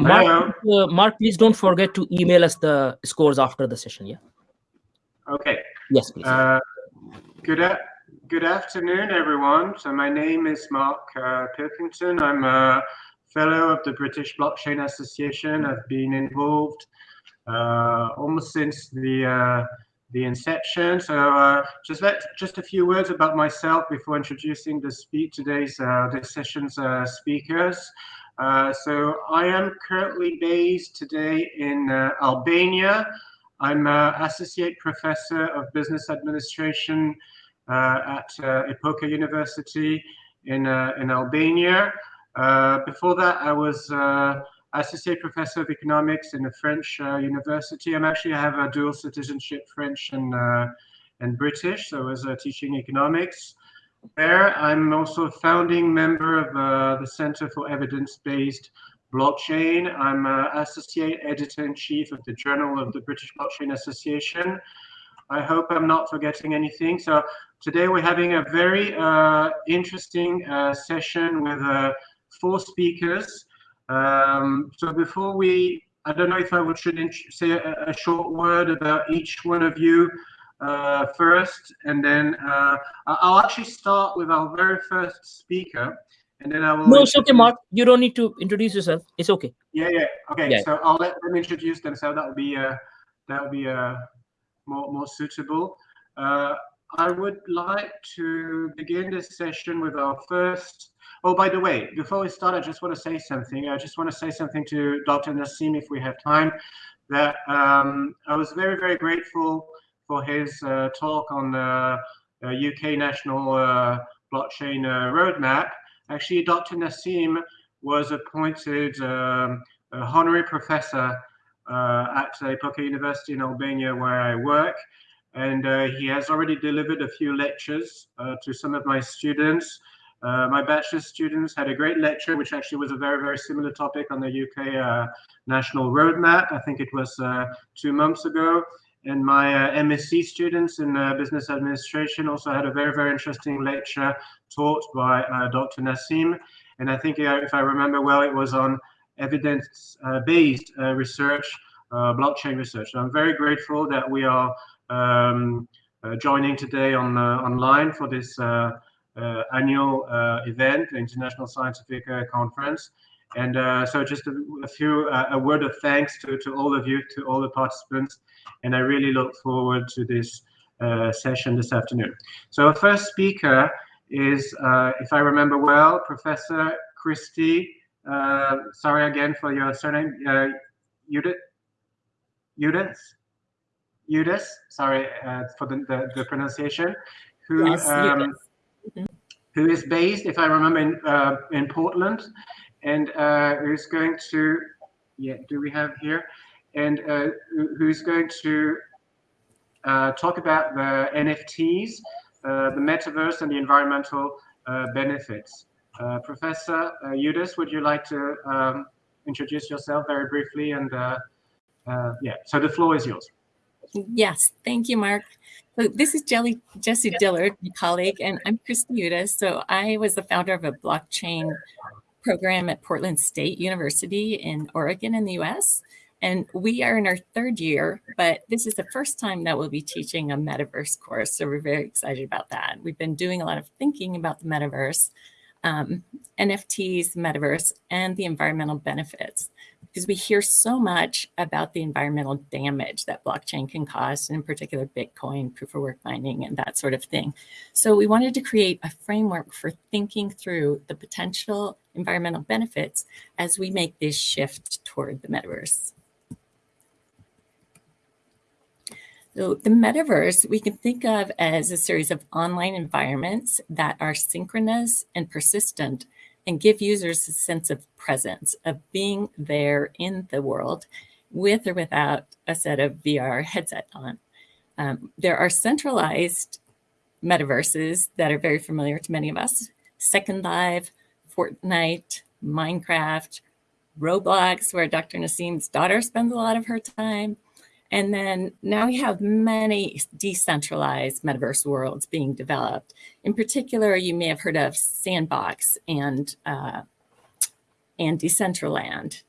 Mark, uh, Mark, please don't forget to email us the scores after the session. Yeah. Okay. Yes, please. Uh, good, good afternoon, everyone. So my name is Mark uh, Pilkington. I'm a fellow of the British Blockchain Association. I've been involved uh, almost since the uh, the inception. So uh, just let just a few words about myself before introducing the speak today's uh, this session's uh, speakers. Uh, so I am currently based today in uh, Albania. I'm an associate professor of business administration uh, at Epoka University in in Albania. before that, I was associate professor of economics in a French uh, university. I'm actually I have a dual citizenship, French and uh, and British. So I was uh, teaching economics there. I'm also a founding member of uh, the Center for Evidence-Based Blockchain. I'm associate editor-in-chief of the Journal of the British Blockchain Association. I hope I'm not forgetting anything. So today we're having a very uh, interesting uh, session with four speakers. Um, so before we, I don't know if I should say a, a, short word about each one of you uh, first, and then uh, I'll actually start with our very first speaker, and then I will. No, it's okay, Mark. You don't need to introduce yourself. It's okay. Yeah, yeah. Okay, yeah. so I'll let them introduce themselves. That would be uh, that will be uh, more more suitable. Uh, I would like to begin this session with our first Oh, by the way, before we start, I just want to say something. I just want to say something to Dr. Naseem, if we have time, that um, I was very, very grateful for his uh, talk on the uh, UK National uh, Blockchain uh, Roadmap. Actually, Dr. Naseem was appointed um, honorary professor uh, at Epoka University in Albania, where I work. And uh, he has already delivered a few lectures to some of my students. Uh, my bachelor students had a great lecture, which actually was a very, very similar topic on the UK uh, national roadmap. I think it was uh, two months ago. And my uh, MSc students in uh, business administration also had a very, very interesting lecture taught by uh, Dr. Naseem. And I think, if I remember well, it was on evidence-based research, blockchain research. So I'm very grateful that we are um, joining today on online for this uh, annual uh, event, the International Scientific uh, Conference. And so just a, a few, a word of thanks to, to all of you, to all the participants. And I really look forward to this session this afternoon. So our first speaker is, if I remember well, Professor Kristi, sorry again for your surname, Judith, Judith, Judith, sorry uh, for the, the, the, pronunciation, who yes, um, who is based, if I remember, in, uh, in Portland, and uh, who's going to, yeah, do we have here? And uh, who's going to uh, talk about the NFTs, uh, the metaverse, and the environmental uh, benefits. Professor uh, would you like to um, introduce yourself very briefly? And yeah, so the floor is yours. Yes, thank you, Mark. So this is Jelly, Jesse Dillard, my colleague, and I'm Kristi Yuthas. So I was the founder of a blockchain program at Portland State University in Oregon in the US. And we are in our third year, but this is the first time that we'll be teaching a metaverse course. So we're very excited about that. We've been doing a lot of thinking about the metaverse, um, NFTs, metaverse, and the environmental benefits because we hear so much about the environmental damage that blockchain can cause, and in particular, Bitcoin, proof of work mining, and that sort of thing. So we wanted to create a framework for thinking through the potential environmental benefits as we make this shift toward the metaverse. So the metaverse, we can think of as a series of online environments that are synchronous and persistent and give users a sense of presence, of being there in the world with or without a set of VR headset on. Um, there are centralized metaverses that are very familiar to many of us, Second Life, Fortnite, Minecraft, Roblox, where Dr. Naseem's daughter spends a lot of her time, and then now we have many decentralized metaverse worlds being developed. In particular, you may have heard of Sandbox and, uh, and Decentraland.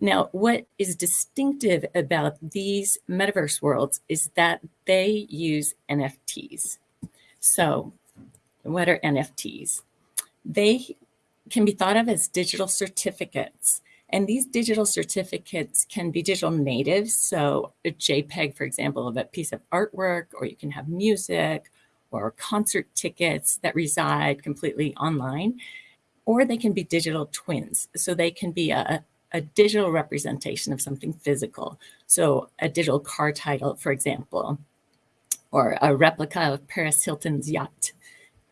Now, what is distinctive about these metaverse worlds is that they use NFTs. So, what are NFTs? They can be thought of as digital certificates. And these digital certificates can be digital natives. So, a JPEG, for example, of a piece of artwork, or you can have music or concert tickets that reside completely online. Or they can be digital twins. So, they can be a, a digital representation of something physical. So a digital car title, for example, or a replica of Paris Hilton's yacht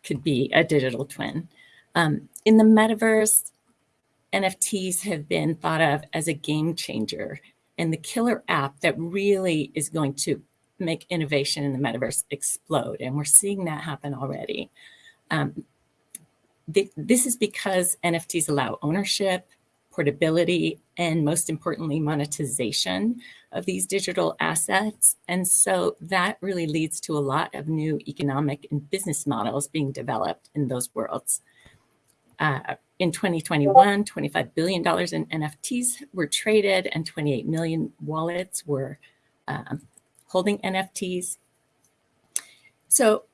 could be a digital twin. Um, in the metaverse, NFTs have been thought of as a game changer and the killer app that really is going to make innovation in the metaverse explode. And we're seeing that happen already. Um, th this is because NFTs allow ownership, portability, and most importantly, monetization of these digital assets. And so that really leads to a lot of new economic and business models being developed in those worlds. Uh, in 2021, $25 billion in NFTs were traded and 28 million wallets were um, holding NFTs. So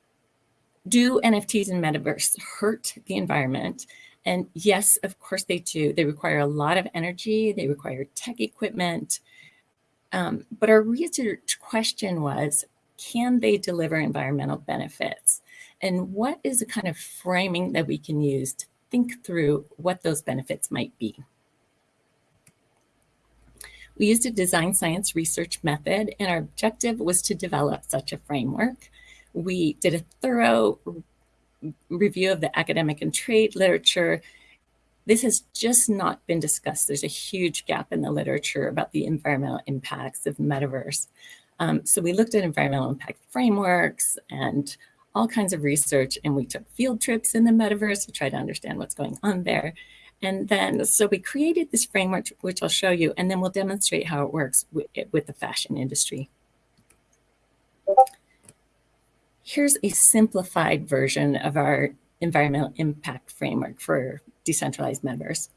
do NFTs and metaverse hurt the environment? And yes, of course they do. They require a lot of energy. They require tech equipment. Um, but our research question was, can they deliver environmental benefits? And what is the kind of framing that we can use to think through what those benefits might be? We used a design science research method, and our objective was to develop such a framework. We did a thorough review of the academic and trade literature, this has just not been discussed. There's a huge gap in the literature about the environmental impacts of metaverse. Um, so we looked at environmental impact frameworks and all kinds of research, and we took field trips in the metaverse to try to understand what's going on there. And then, so we created this framework, which I'll show you, and then we'll demonstrate how it works with, with the fashion industry. Here's a simplified version of our environmental impact framework for decentralized metaverse.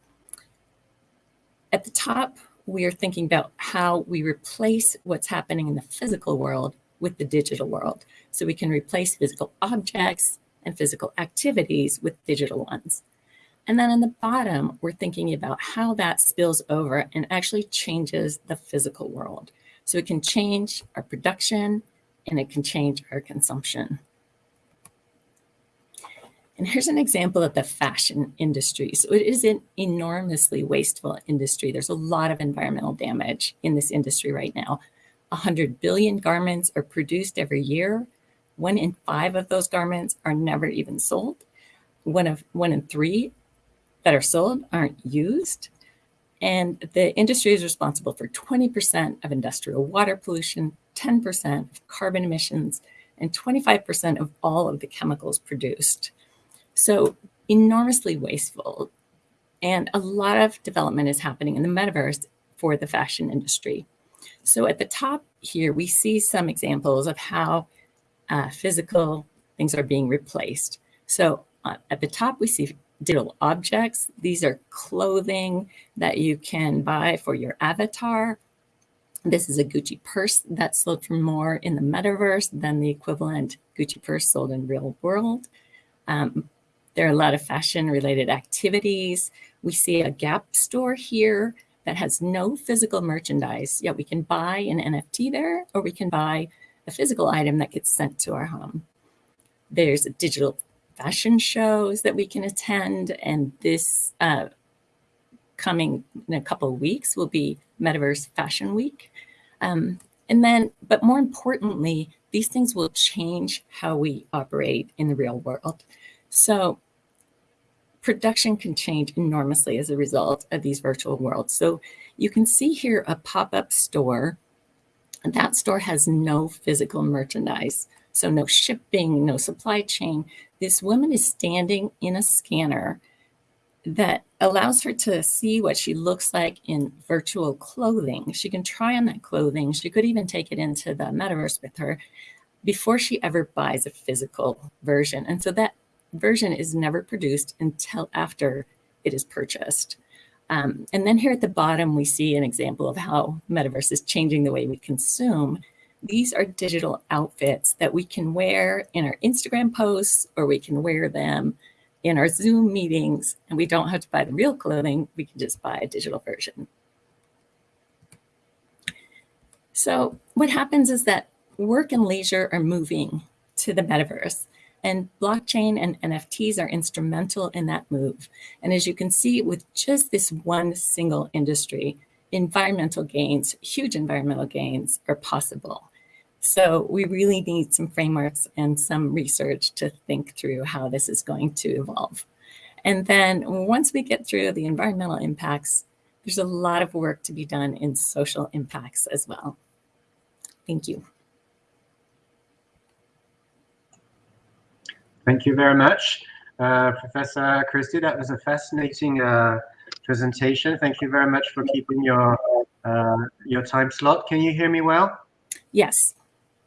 At the top, we are thinking about how we replace what's happening in the physical world with the digital world. So we can replace physical objects and physical activities with digital ones. And then on the bottom, we're thinking about how that spills over and actually changes the physical world. So it can change our production, and it can change our consumption. And here's an example of the fashion industry. So it is an enormously wasteful industry. There's a lot of environmental damage in this industry right now. 100 billion garments are produced every year. One in five of those garments are never even sold. One of one in three that are sold aren't used. And the industry is responsible for 20% of industrial water pollution, 10% of carbon emissions, and 25% of all of the chemicals produced. So enormously wasteful. And a lot of development is happening in the metaverse for the fashion industry. So at the top here, we see some examples of how uh, physical things are being replaced. So uh, at the top, we see digital objects. These are clothing that you can buy for your avatar this is a Gucci purse that sold for more in the metaverse than the equivalent Gucci purse sold in real world. Um, there are a lot of fashion related activities. We see a Gap store here that has no physical merchandise, yet we can buy an NFT there, or we can buy a physical item that gets sent to our home. There's digital fashion shows that we can attend, and this uh, coming in a couple of weeks will be Metaverse Fashion Week. Um, and then, but more importantly, these things will change how we operate in the real world. So production can change enormously as a result of these virtual worlds. So you can see here a pop-up store. That store has no physical merchandise. So no shipping, no supply chain. This woman is standing in a scanner that allows her to see what she looks like in virtual clothing. She can try on that clothing. She could even take it into the metaverse with her before she ever buys a physical version. And so that version is never produced until after it is purchased. Um, and then here at the bottom, we see an example of how metaverse is changing the way we consume. These are digital outfits that we can wear in our Instagram posts, or we can wear them in our Zoom meetings, and we don't have to buy the real clothing. We can just buy a digital version. So what happens is that work and leisure are moving to the metaverse. And blockchain and NFTs are instrumental in that move. And as you can see, with just this one single industry, environmental gains, huge environmental gains are possible. So we really need some frameworks and some research to think through how this is going to evolve. And then once we get through the environmental impacts, there's a lot of work to be done in social impacts as well. Thank you. Thank you very much, uh, Professor Kristi. That was a fascinating uh, presentation. Thank you very much for keeping your uh, your time slot. Can you hear me well? Yes.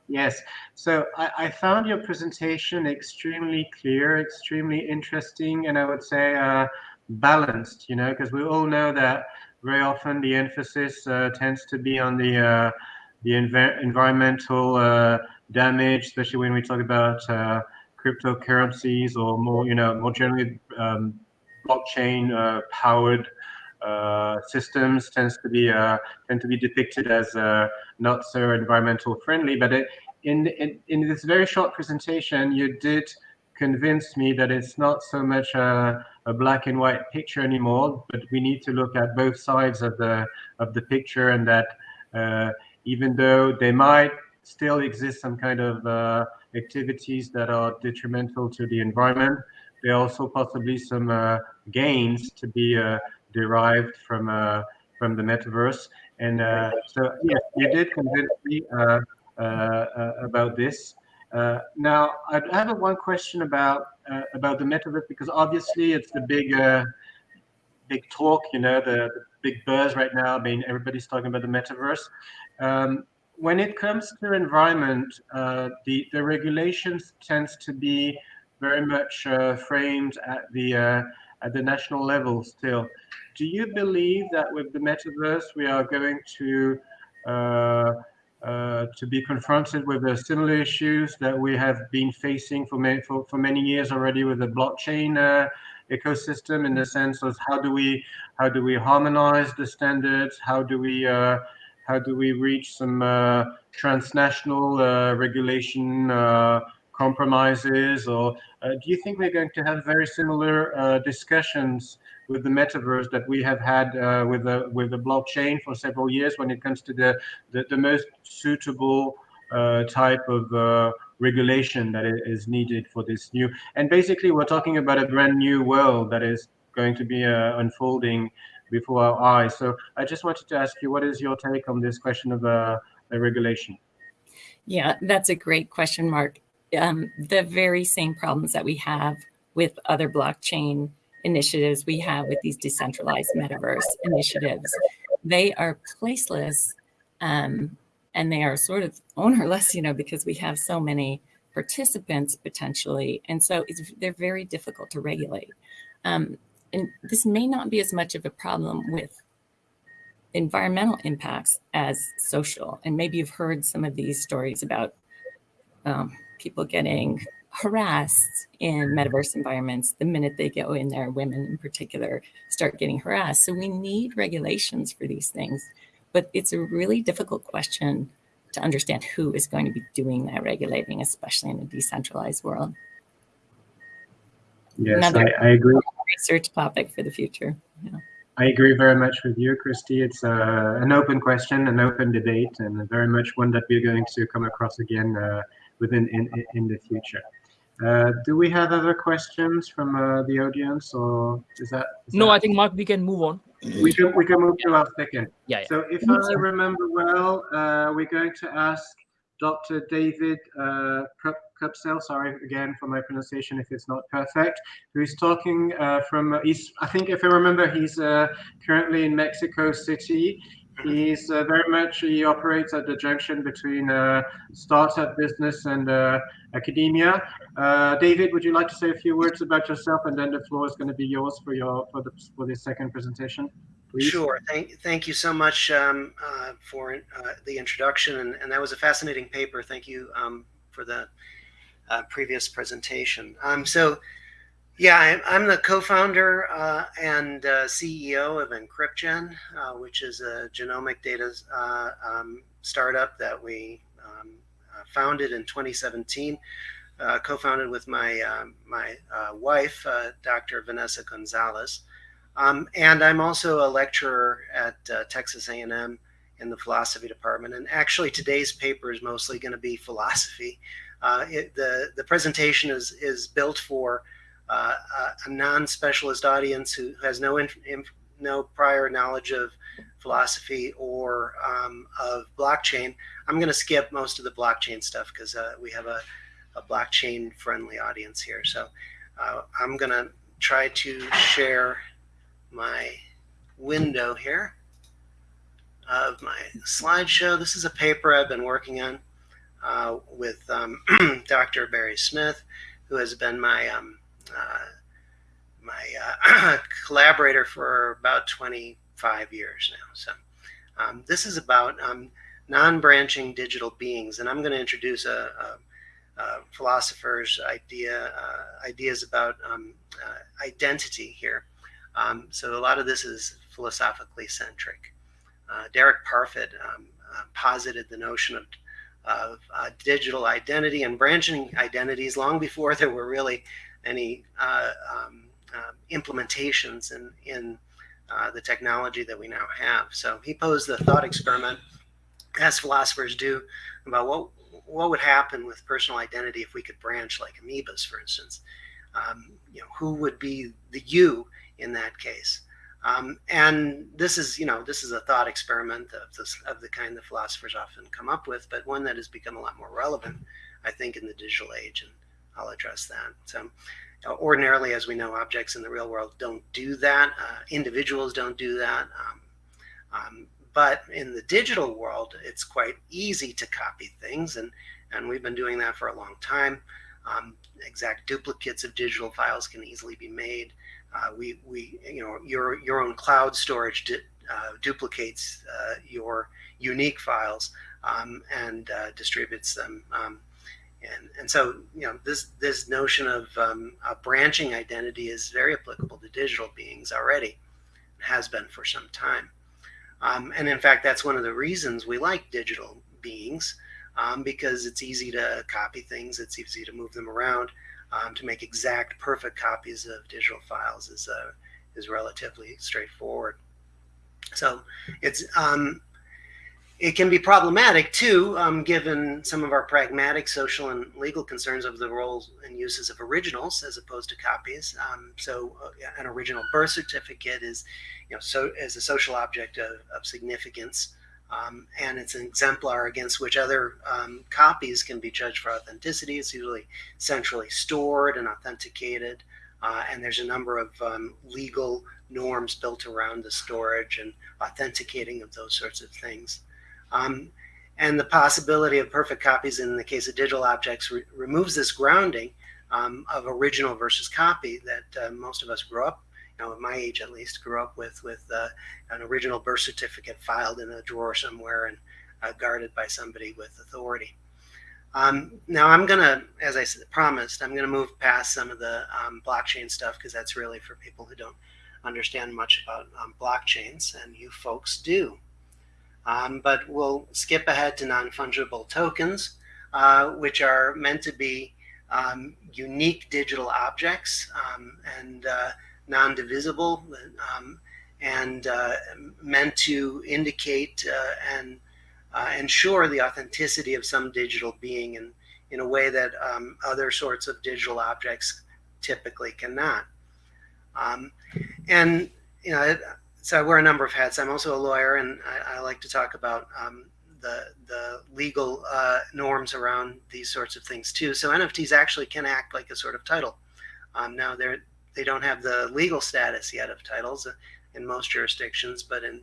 Yes. So I, I found your presentation extremely clear, extremely interesting, and I would say uh, balanced. You know, because we all know that very often the emphasis uh, tends to be on the uh, the env environmental damage, especially when we talk about cryptocurrencies or more, you know, more generally um, blockchain uh, powered uh, systems tends to be uh, tend to be depicted as uh, not so environmental friendly. But it, in, in in this very short presentation, you did convince me that it's not so much a, a, black and white picture anymore, but we need to look at both sides of the of the picture, and that uh, even though they might still exist some kind of uh, activities that are detrimental to the environment. There are also possibly some uh, gains to be uh, derived from uh, from the metaverse. And uh, so, yes, you did convince me uh, about this. now, I have one question about about the metaverse because obviously it's the big big talk, you know, the, the, big buzz right now. I mean, everybody's talking about the metaverse. Um, when it comes to environment, uh, the the regulations tends to be very much uh, framed at the uh, at the national level still. Do you believe that with the metaverse we are going to uh, uh, to be confronted with the similar issues that we have been facing for many for, for many years already with the blockchain uh, ecosystem in the sense of how do we how do we harmonize the standards? How do we how do we reach some uh, transnational uh, regulation uh, compromises? Or uh, do you think we're going to have very similar uh, discussions with the metaverse that we have had with the with the blockchain for several years when it comes to the the, the most suitable type of regulation that is needed for this new? And basically, we're talking about a brand new world that is going to be unfolding before our eyes. So I just wanted to ask you, what is your take on this question of uh, regulation? Yeah, that's a great question, Mark. Um, the very same problems that we have with other blockchain initiatives we have with these decentralized metaverse initiatives, they are placeless um, and they are sort of ownerless, you know, because we have so many participants potentially. And so they're very difficult to regulate. Um, and this may not be as much of a problem with environmental impacts as social. And maybe you've heard some of these stories about um, people getting harassed in metaverse environments the minute they go in there, women in particular start getting harassed. So we need regulations for these things, but it's a really difficult question to understand who is going to be doing that regulating, especially in a decentralized world. Yes, Another I, I agree. Research topic for the future. Yeah. I agree very much with you, Kristi. It's uh, an open question, an open debate, and very much one that we're going to come across again uh, within in, in the future. Uh, do we have other questions from uh, the audience, or is that? Is no, that... I think Mark, we can move on. We can we can move to our second. Yeah. yeah. So if I remember well, uh, we're going to ask Dr. David uh, Koepsell, sorry again for my pronunciation if it's not perfect, who is talking uh, from, he's, I think if I remember, he's uh, currently in Mexico City. He's uh, very much, he operates at the junction between uh, startup business and uh, academia. Uh, David, would you like to say a few words about yourself and then the floor is going to be yours for your for the for this second presentation? please. Sure. Thank, thank you so much um, uh, for uh, the introduction, and, and, that was a fascinating paper. Thank you um, for the uh, previous presentation. Um, so, yeah, I, am the co-founder uh, and uh, CEO of EncrypGen, uh, which is a genomic data um, startup that we um, founded in 2017. co-founded with my my wife, Dr. Vanessa Gonzalez. Um, and I'm also a lecturer at uh, Texas A&M in the philosophy department. And actually, today's paper is mostly going to be philosophy. Uh, it, the the presentation is is built for uh, a non-specialist audience who has no no prior knowledge of philosophy or um, of blockchain. I'm going to skip most of the blockchain stuff because uh, we have a, a blockchain friendly audience here. So uh, I'm going to try to share my window here of my slideshow. This is a paper I've been working on uh, with um, Dr. Barry Smith, who has been my um, uh, my uh, collaborator for about 25 years now. So um, this is about um, non-branching digital beings, and I'm going to introduce a, a, a philosopher's idea uh, ideas about um, uh, identity here. Um, so a lot of this is philosophically centric. Uh, Derek Parfit posited the notion of, of uh, digital identity and branching identities long before there were really any uh, um, um, implementations in, in uh, the technology that we now have. So he posed the thought experiment, as philosophers do, about what what would happen with personal identity if we could branch like amoebas, for instance. Um, you know, who would be the you in that case. Um, and this is, you know, this is a thought experiment of, this, of the kind that philosophers often come up with, but one that has become a lot more relevant, I think, in the digital age, and I'll address that. So, ordinarily, as we know, objects in the real world don't do that. Uh, individuals don't do that. Um, um, but in the digital world, it's quite easy to copy things, and and we've been doing that for a long time. Um, exact duplicates of digital files can easily be made. Uh, we, we, you know, your, your own cloud storage uh, duplicates uh, your unique files um, and distributes them. Um, and, and so, you know, this, this notion of um, a branching identity is very applicable to digital beings already, has been for some time. Um, and in fact, that's one of the reasons we like digital beings um, because it's easy to copy things, it's easy to move them around um, to make exact perfect copies of digital files is uh, is relatively straightforward. So it's um, it can be problematic too, um, given some of our pragmatic social and legal concerns of the roles and uses of originals as opposed to copies. Um, so uh, an original birth certificate is, you know, so as a social object of, of significance. Um, and it's an exemplar against which other um, copies can be judged for authenticity. It's usually centrally stored and authenticated, uh, and there's a number of um, legal norms built around the storage and authenticating of those sorts of things. Um, and the possibility of perfect copies in the case of digital objects re removes this grounding um, of original versus copy that uh, most of us grew up know, at my age at least, grew up with with uh, an original birth certificate filed in a drawer somewhere and uh, guarded by somebody with authority. Um, now I'm gonna, as I promised, I'm gonna move past some of the um, blockchain stuff because that's really for people who don't understand much about um, blockchains, and you folks do. Um, but we'll skip ahead to non-fungible tokens, uh, which are meant to be um, unique digital objects um, and uh, non-divisible um, and uh, meant to indicate uh, and uh, ensure the authenticity of some digital being in, in a way that um, other sorts of digital objects typically cannot. Um, and, you know, so I wear a number of hats. I'm also a lawyer, and I, I like to talk about um, the, the legal uh, norms around these sorts of things too. So NFTs actually can act like a sort of title. Um, now, they're, they don't have the legal status yet of titles in most jurisdictions, but in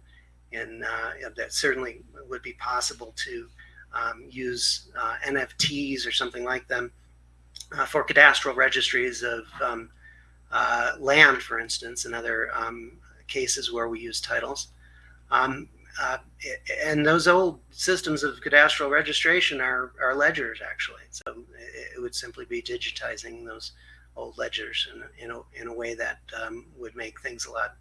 in uh, that certainly would be possible to um, use uh, NFTs or something like them uh, for cadastral registries of um, uh, land, for instance, and other um, cases where we use titles. Um, uh, and those old systems of cadastral registration are, are ledgers actually. So it, would simply be digitizing those old ledgers in, in, a, in a way that um, would make things a lot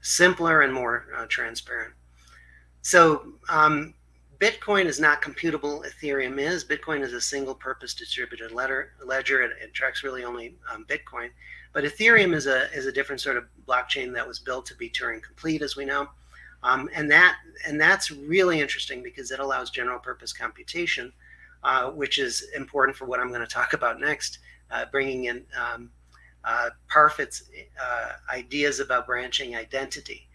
simpler and more uh, transparent. So um, Bitcoin is not computable. Ethereum is. Bitcoin is a single purpose distributed letter, ledger. It, it tracks really only um, Bitcoin. But Ethereum is a, is a different sort of blockchain that was built to be Turing complete, as we know. Um, and that and that's really interesting because it allows general purpose computation, uh, which is important for what I'm going to talk about next, uh, bringing in um, uh, Parfit's uh, ideas about branching identity.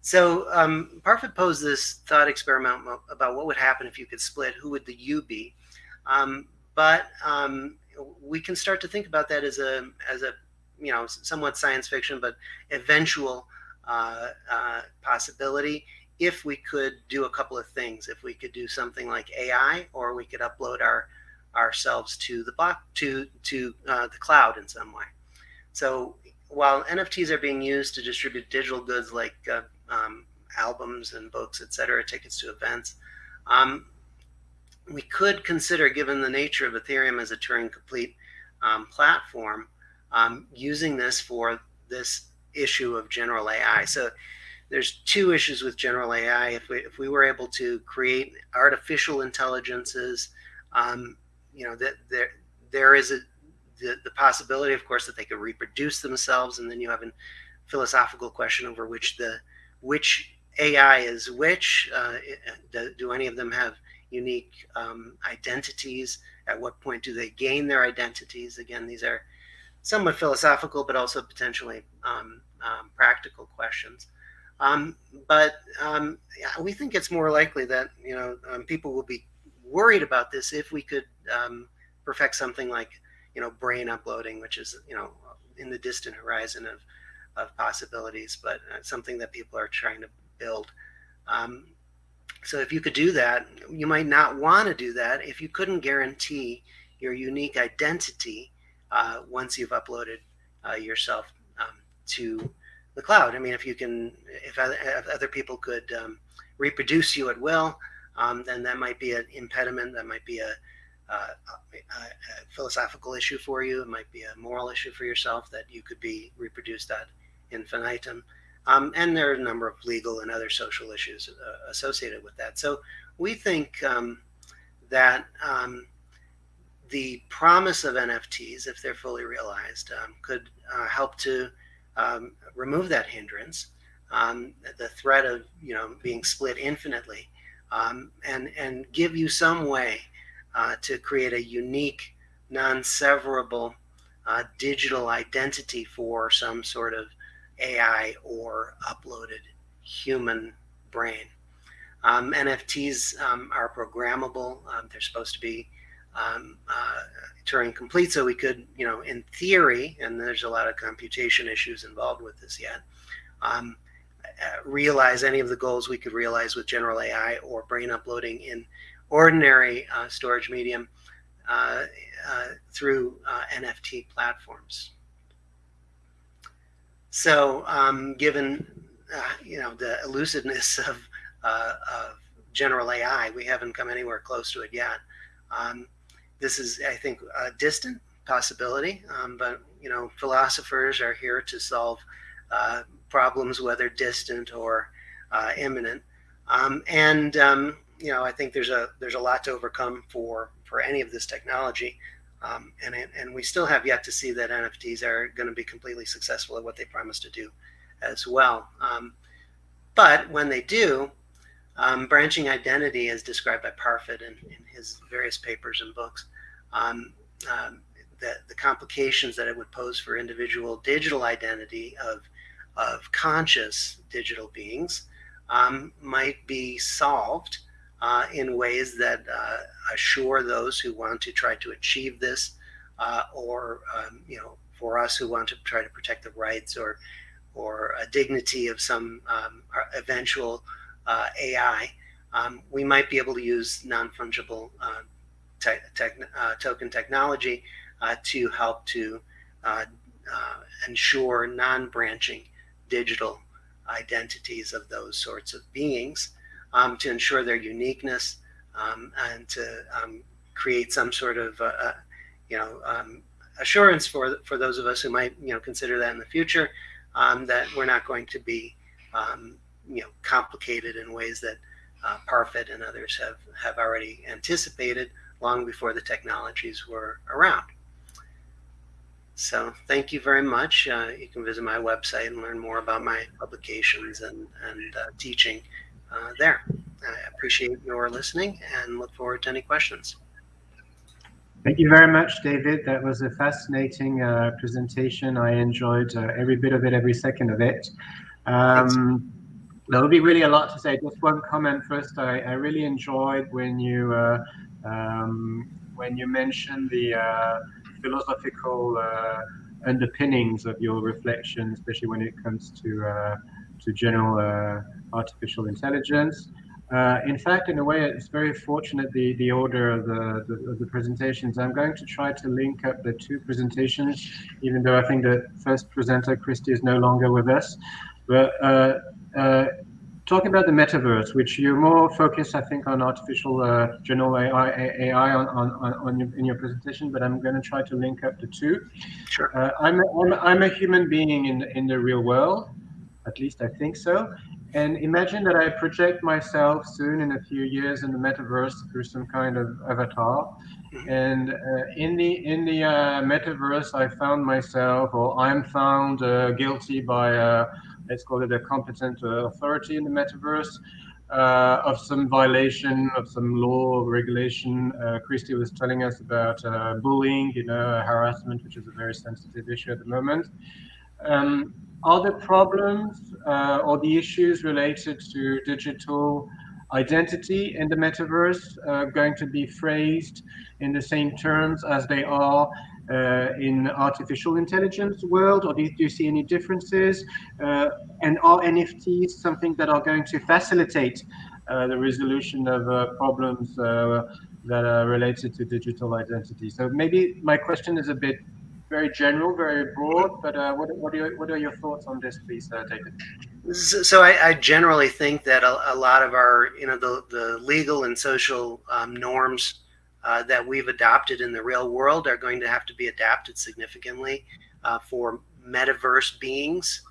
So um, Parfit posed this thought experiment about what would happen if you could split, who would the you be? Um, but um, we can start to think about that as a, as a you know, somewhat science fiction, but eventual uh, uh, possibility if we could do a couple of things. If we could do something like AI, or we could upload our ourselves to the block to to uh, the cloud in some way. So while NFTs are being used to distribute digital goods like uh, um, albums and books, etc., tickets to events, um, we could consider, given the nature of Ethereum as a Turing complete um, platform, um, using this for this issue of general AI. So there's two issues with general AI. If we, if we were able to create artificial intelligences, um, you know, that there, there is a, the, the possibility, of course, that they could reproduce themselves. And then you have a philosophical question over which the, which AI is which. Uh, do, do, any of them have unique um, identities? At what point do they gain their identities? Again, these are somewhat philosophical, but also potentially um, um, practical questions. Um, but um, we think it's more likely that you know um, people will be worried about this if we could um, perfect something like you know brain uploading, which is you know in the distant horizon of of possibilities, but uh, something that people are trying to build. Um, so if you could do that, you might not want to do that if you couldn't guarantee your unique identity uh, once you've uploaded uh, yourself um, to the cloud. I mean, if you can, if other, if other people could um, reproduce you at will, um, then that might be an impediment. That might be a, a, a, a, philosophical issue for you. It might be a moral issue for yourself that you could be reproduced ad infinitum. Um, and there are a number of legal and other social issues uh, associated with that. So we think um, that um, the promise of NFTs, if they're fully realized, um, could uh, help to um, remove that hindrance, the threat of you know being split infinitely, um, and and give you some way uh, to create a unique, non-severable uh, digital identity for some sort of AI or uploaded human brain. Um, NFTs um, are programmable. Um, they're supposed to be um, uh, Turing complete. So we could, you know, in theory, and there's a lot of computation issues involved with this yet, um, realize any of the goals we could realize with general AI or brain uploading in ordinary uh, storage medium uh, uh through uh, NFT platforms. So um, given, uh, you know, the elusiveness of, of general AI, we haven't come anywhere close to it yet. Um, this is, I think, a distant possibility, um, but you know, philosophers are here to solve uh, problems, whether distant or uh, imminent. Um, and um, you know, I think there's a there's a lot to overcome for for any of this technology, um, and and we still have yet to see that NFTs are going to be completely successful at what they promise to do, as well. Um, but when they do, um, branching identity, as described by Parfit in, in his various papers and books, um, the, the complications that it would pose for individual digital identity of, of conscious digital beings um, might be solved uh, in ways that uh, assure those who want to try to achieve this uh, or, um, you know, for us who want to try to protect the rights or, or a dignity of some um, eventual uh, AI, um, we might be able to use non-fungible uh, te uh, token technology to help to ensure non-branching digital identities of those sorts of beings um, to ensure their uniqueness um, and to um, create some sort of, uh, uh you know, um, assurance for for those of us who might, you know, consider that in the future, um, that we're not going to be, you know, complicated in ways that uh, Parfit and others have have already anticipated long before the technologies were around. So thank you very much. Uh, you can visit my website and learn more about my publications and, and uh, teaching uh, there. I appreciate your listening and look forward to any questions. Thank you very much, David. That was a fascinating uh, presentation. I enjoyed uh, every bit of it, every second of it. Um, there will be really a lot to say. Just one comment first. I, I really enjoyed when you uh, um, when you mentioned the uh, philosophical uh, underpinnings of your reflection, especially when it comes to uh, to general uh, artificial intelligence. Uh, in fact, in a way, it's very fortunate the, the order of the, the, of the, presentations. I'm going to try to link up the two presentations, even though I think the first presenter, Kristi, is no longer with us. But uh, talking about the metaverse, which you're more focused, I think, on artificial uh, general AI, AI on, on, on your, in your presentation, but I'm going to try to link up the two. Sure. Uh, I'm, a, I'm, I'm a human being in, in the real world, at least I think so. And imagine that I project myself soon in a few years in the metaverse through some kind of avatar. Mm-hmm. And uh, in the in the uh, metaverse, I found myself, or I'm found uh, guilty by uh, let's call it a competent uh, authority in the metaverse, uh, of some violation of some law or regulation. Uh, Kristi was telling us about uh, bullying, you know, harassment, which is a very sensitive issue at the moment. Um, are the problems uh, or the issues related to digital identity in the metaverse uh, going to be phrased in the same terms as they are uh, in artificial intelligence world, or do you, do you see any differences? Uh, and are NFTs something that are going to facilitate uh, the resolution of uh, problems uh, that are related to digital identity? So maybe my question is a bit very general, very broad, but uh, what, what, are your, what are your thoughts on this, please, David? So I, I, generally think that a, a, lot of our, you know, the, the legal and social um, norms uh, that we've adopted in the real world are going to have to be adapted significantly uh, for metaverse beings.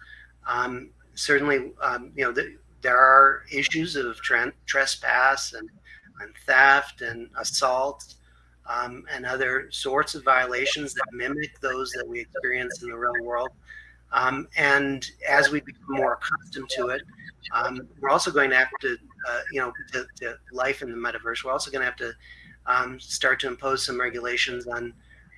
Um, certainly, um, you know, the, there are issues of trespass and, and, theft and assault um, and other sorts of violations that mimic those that we experience in the real world. Um, and as we become more accustomed to it, um, we're also going to have to, uh, you know, to, to, life in the metaverse. We're also going to have to um, start to impose some regulations on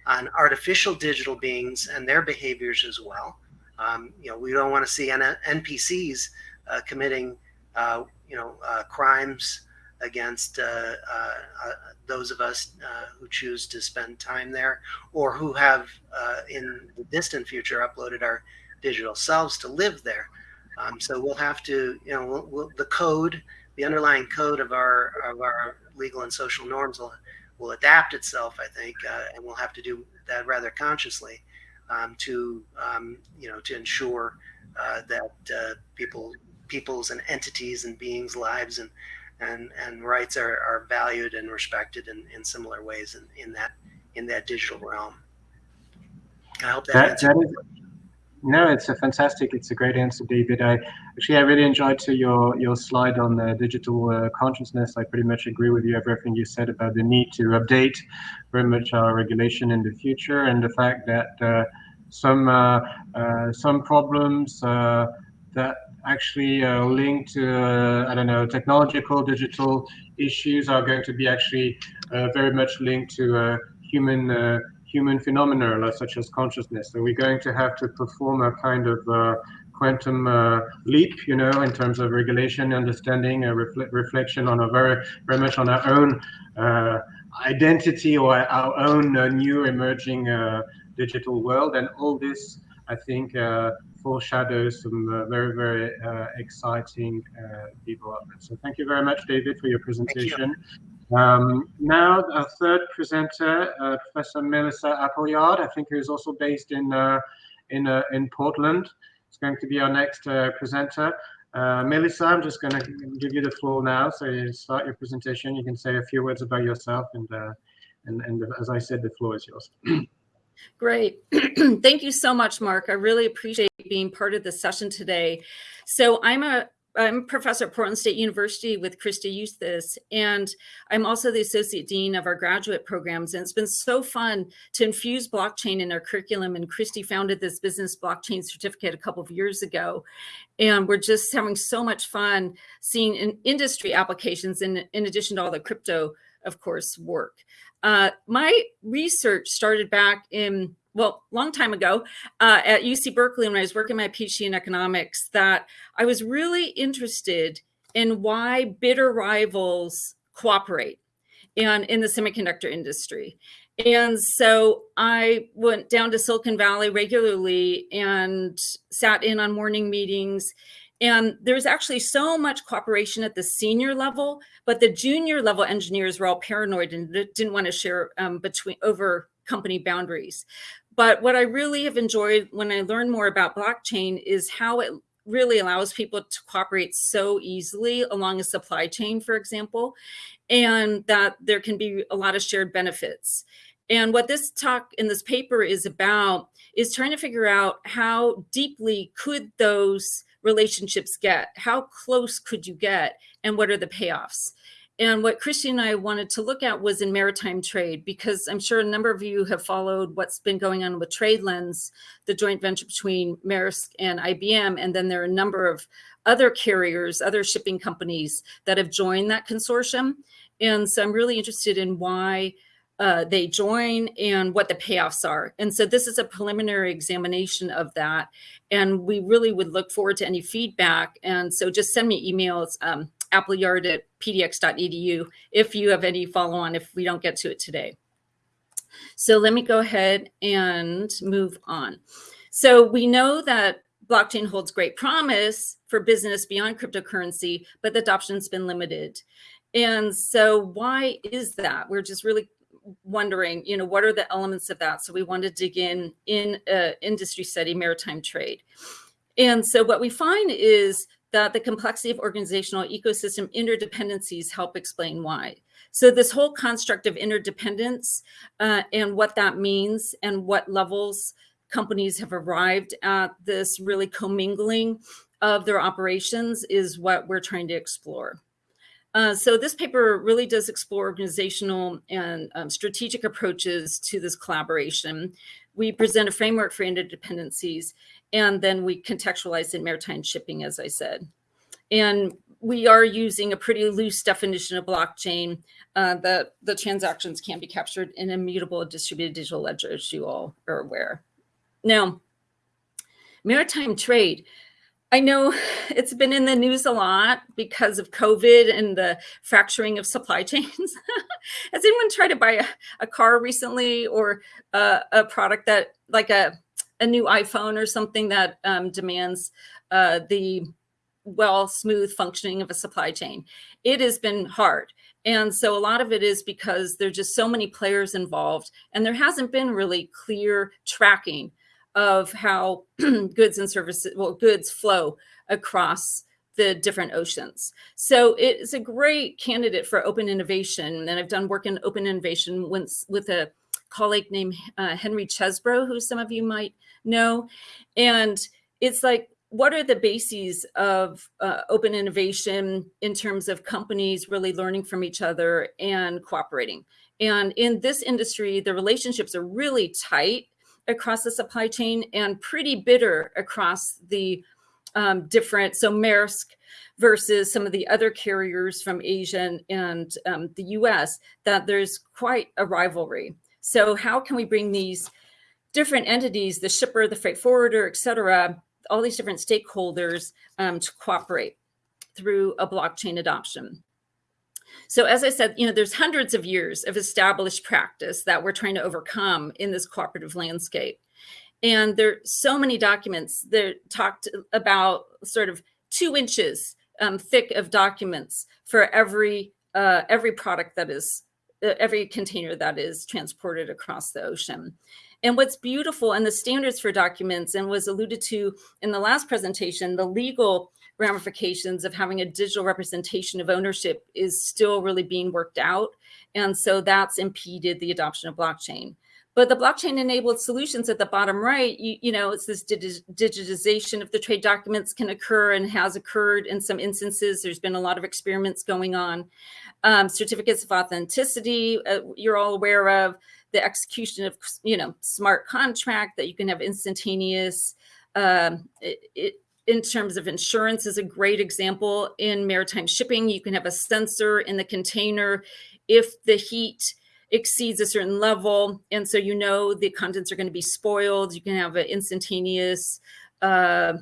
on artificial digital beings and their behaviors as well. Um, you know, we don't want to see N NPCs uh, committing, uh, you know, uh, crimes against uh, uh, uh, those of us who choose to spend time there, or who have, in the distant future, uploaded our digital selves to live there. Um, so we'll have to, you know, we'll, we'll, the code, the underlying code of our of our legal and social norms will, will adapt itself, I think, uh, and we'll have to do that rather consciously um, to, um, you know, to ensure uh, that uh, people, people's and entities and beings' lives and and and rights are, are valued and respected in, in similar ways in, in that in that digital realm. I hope that, that, that is, no, it's a fantastic. It's a great answer, David. I actually I really enjoyed to your your slide on the digital uh, consciousness. I pretty much agree with you everything you said about the need to update very much our regulation in the future and the fact that uh, some uh, uh some problems uh, that actually uh, linked to I don't know technological digital issues are going to be actually very much linked to human human phenomena such as consciousness. So we're going to have to perform a kind of uh, quantum uh, leap, you know, in terms of regulation, understanding, a refle reflection on a very, very much on our own uh, identity or our own uh, new emerging uh, digital world. And all this, I think, uh, foreshadows some very, very exciting developments. So thank you very much, David, for your presentation. Um, now, our third presenter, uh, Professor Melissa Appleyard, I think who's also based in uh, in uh, in Portland. Is going to be our next uh, presenter. Uh, Melissa, I'm just going to give you the floor now. So you start your presentation. You can say a few words about yourself, and uh, and, and as I said, the floor is yours. Great. Thank you so much, Mark. I really appreciate being part of this session today. So I'm a I'm professor at Portland State University with Kristi Yuthas, and I'm also the Associate Dean of our graduate programs. And it's been so fun to infuse blockchain in our curriculum. And Kristi founded this business blockchain certificate a couple of years ago. And we're just having so much fun seeing in industry applications in, in addition to all the crypto, of course, work. Uh, my research started back in well, long time ago uh, at UC Berkeley when I was working my PhD in economics that I was really interested in why bitter rivals cooperate and in the semiconductor industry. And so I went down to Silicon Valley regularly and sat in on morning meetings. And there's actually so much cooperation at the senior level, but the junior level engineers were all paranoid and didn't want to share um, between over company boundaries. But what I really have enjoyed when I learn more about blockchain is how it really allows people to cooperate so easily along a supply chain, for example, and that there can be a lot of shared benefits. And what this talk in this paper is about is trying to figure out how deeply could those relationships get? How close could you get? And what are the payoffs? And what Kristi and I wanted to look at was in maritime trade, because I'm sure a number of you have followed what's been going on with TradeLens, the joint venture between Maersk and IBM. And then there are a number of other carriers, other shipping companies that have joined that consortium. And so I'm really interested in why uh, they join and what the payoffs are. And so this is a preliminary examination of that. And we really would look forward to any feedback. And so just send me emails. Um, appleyard at pdx.edu if you have any follow on if we don't get to it today. So let me go ahead and move on. So we know that blockchain holds great promise for business beyond cryptocurrency, but the adoption's been limited. And so why is that? We're just really wondering, you know, what are the elements of that? So we want to dig in in uh, industry study, maritime trade. And so what we find is that the complexity of organizational ecosystem interdependencies help explain why. So this whole construct of interdependence uh, and what that means and what levels companies have arrived at this really commingling of their operations is what we're trying to explore. Uh, so this paper really does explore organizational and um, strategic approaches to this collaboration. We present a framework for interdependencies and then we contextualize in maritime shipping, as I said. And we are using a pretty loose definition of blockchain uh, that the transactions can be captured in immutable distributed digital ledger, as you all are aware. Now, maritime trade. I know it's been in the news a lot because of COVID and the fracturing of supply chains. Has anyone tried to buy a, a car recently or a product that like a a new iPhone or something that um, demands uh, the well, smooth functioning of a supply chain. It has been hard. And so a lot of it is because there's just so many players involved and there hasn't been really clear tracking of how goods and services, well, goods flow across the different oceans. So it's a great candidate for open innovation. And I've done work in open innovation once with a colleague named uh, Henry Chesbrough, who some of you might know. And it's like, what are the bases of uh, open innovation in terms of companies really learning from each other and cooperating? And in this industry, the relationships are really tight across the supply chain and pretty bitter across the um, different, so Maersk versus some of the other carriers from Asia and, um, the US, that there's quite a rivalry. So how can we bring these different entities, the shipper, the freight forwarder, et cetera, all these different stakeholders um, to cooperate through a blockchain adoption? So as I said, you know, there's hundreds of years of established practice that we're trying to overcome in this cooperative landscape. And there are so many documents that talked about sort of two inches um, thick of documents for every uh, every product that is uh, every container that is transported across the ocean. And what's beautiful and the standards for documents and was alluded to in the last presentation, the legal ramifications of having a digital representation of ownership is still really being worked out. And so that's impeded the adoption of blockchain. But the blockchain enabled solutions at the bottom right, you, you know, it's this digitization of the trade documents can occur and has occurred in some instances. There's been a lot of experiments going on. Um, certificates of authenticity, uh, you're all aware of the execution of, you know, smart contract that you can have instantaneous. Um, it, it, in terms of insurance is a great example in maritime shipping. You can have a sensor in the container if the heat exceeds a certain level. And so you know the contents are going to be spoiled. You can have an instantaneous uh,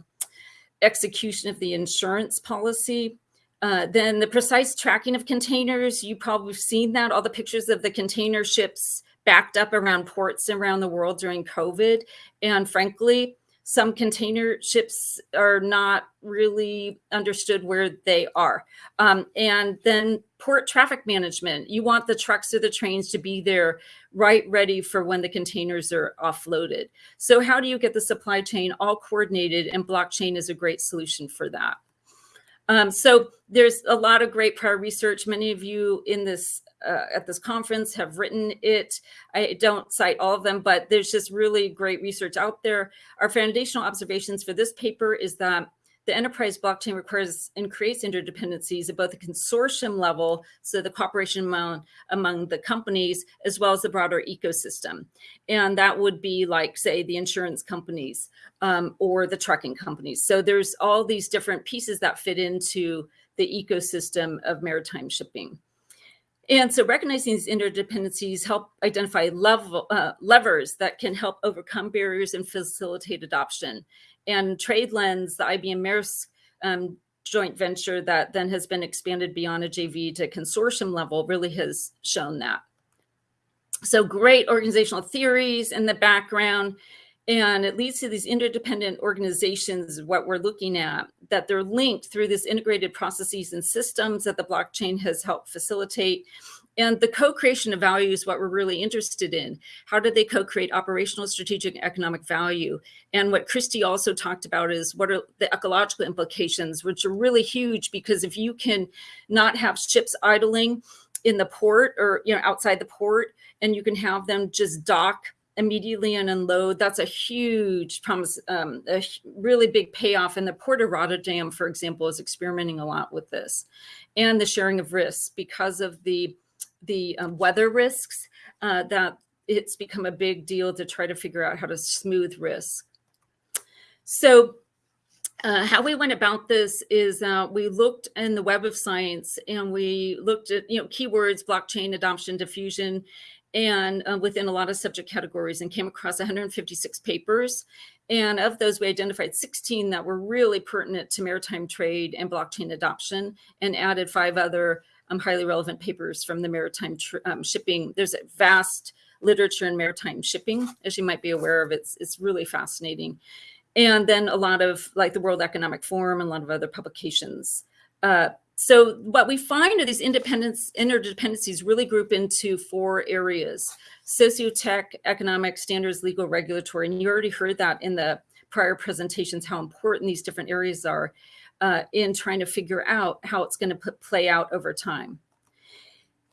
execution of the insurance policy. Uh, then the precise tracking of containers, you probably have seen that, all the pictures of the container ships backed up around ports around the world during COVID. And frankly, some container ships are not really understood where they are. Um, and then port traffic management, you want the trucks or the trains to be there right ready for when the containers are offloaded. So how do you get the supply chain all coordinated and blockchain is a great solution for that. Um, so there's a lot of great prior research. Many of you in this uh, at this conference have written it. I don't cite all of them, but there's just really great research out there. Our foundational observations for this paper is that the enterprise blockchain requires and creates interdependencies at both the consortium level, so the cooperation among, among the companies, as well as the broader ecosystem. And that would be like, say, the insurance companies um, or the trucking companies. So there's all these different pieces that fit into the ecosystem of maritime shipping. And so recognizing these interdependencies help identify level, uh, levers that can help overcome barriers and facilitate adoption. And TradeLens, the IBM Maersk um, joint venture that then has been expanded beyond a JV to consortium level really has shown that. So great organizational theories in the background and it leads to these interdependent organizations, what we're looking at, that they're linked through this integrated processes and systems that the blockchain has helped facilitate. And the co-creation of value is what we're really interested in. How do they co-create operational, strategic, economic value? And what Kristi also talked about is what are the ecological implications, which are really huge because if you can not have ships idling in the port or you know outside the port, and you can have them just dock immediately and unload. That's a huge promise, um, a really big payoff. And the Port of Rotterdam, for example, is experimenting a lot with this and the sharing of risks because of the, the um, weather risks uh, that it's become a big deal to try to figure out how to smooth risk. So uh, how we went about this is uh, we looked in the web of science and we looked at you know keywords blockchain adoption diffusion and uh, within a lot of subject categories and came across 156 papers. And of those, we identified 16 that were really pertinent to maritime trade and blockchain adoption and added five other um, highly relevant papers from the maritime um, shipping. There's a vast literature in maritime shipping, as you might be aware of. It's, it's really fascinating. And then a lot of like the World Economic Forum and a lot of other publications. Uh, so what we find are these independence interdependencies really group into four areas sociotech economic standards legal regulatory and you already heard that in the prior presentations how important these different areas are uh, in trying to figure out how it's going to play out over time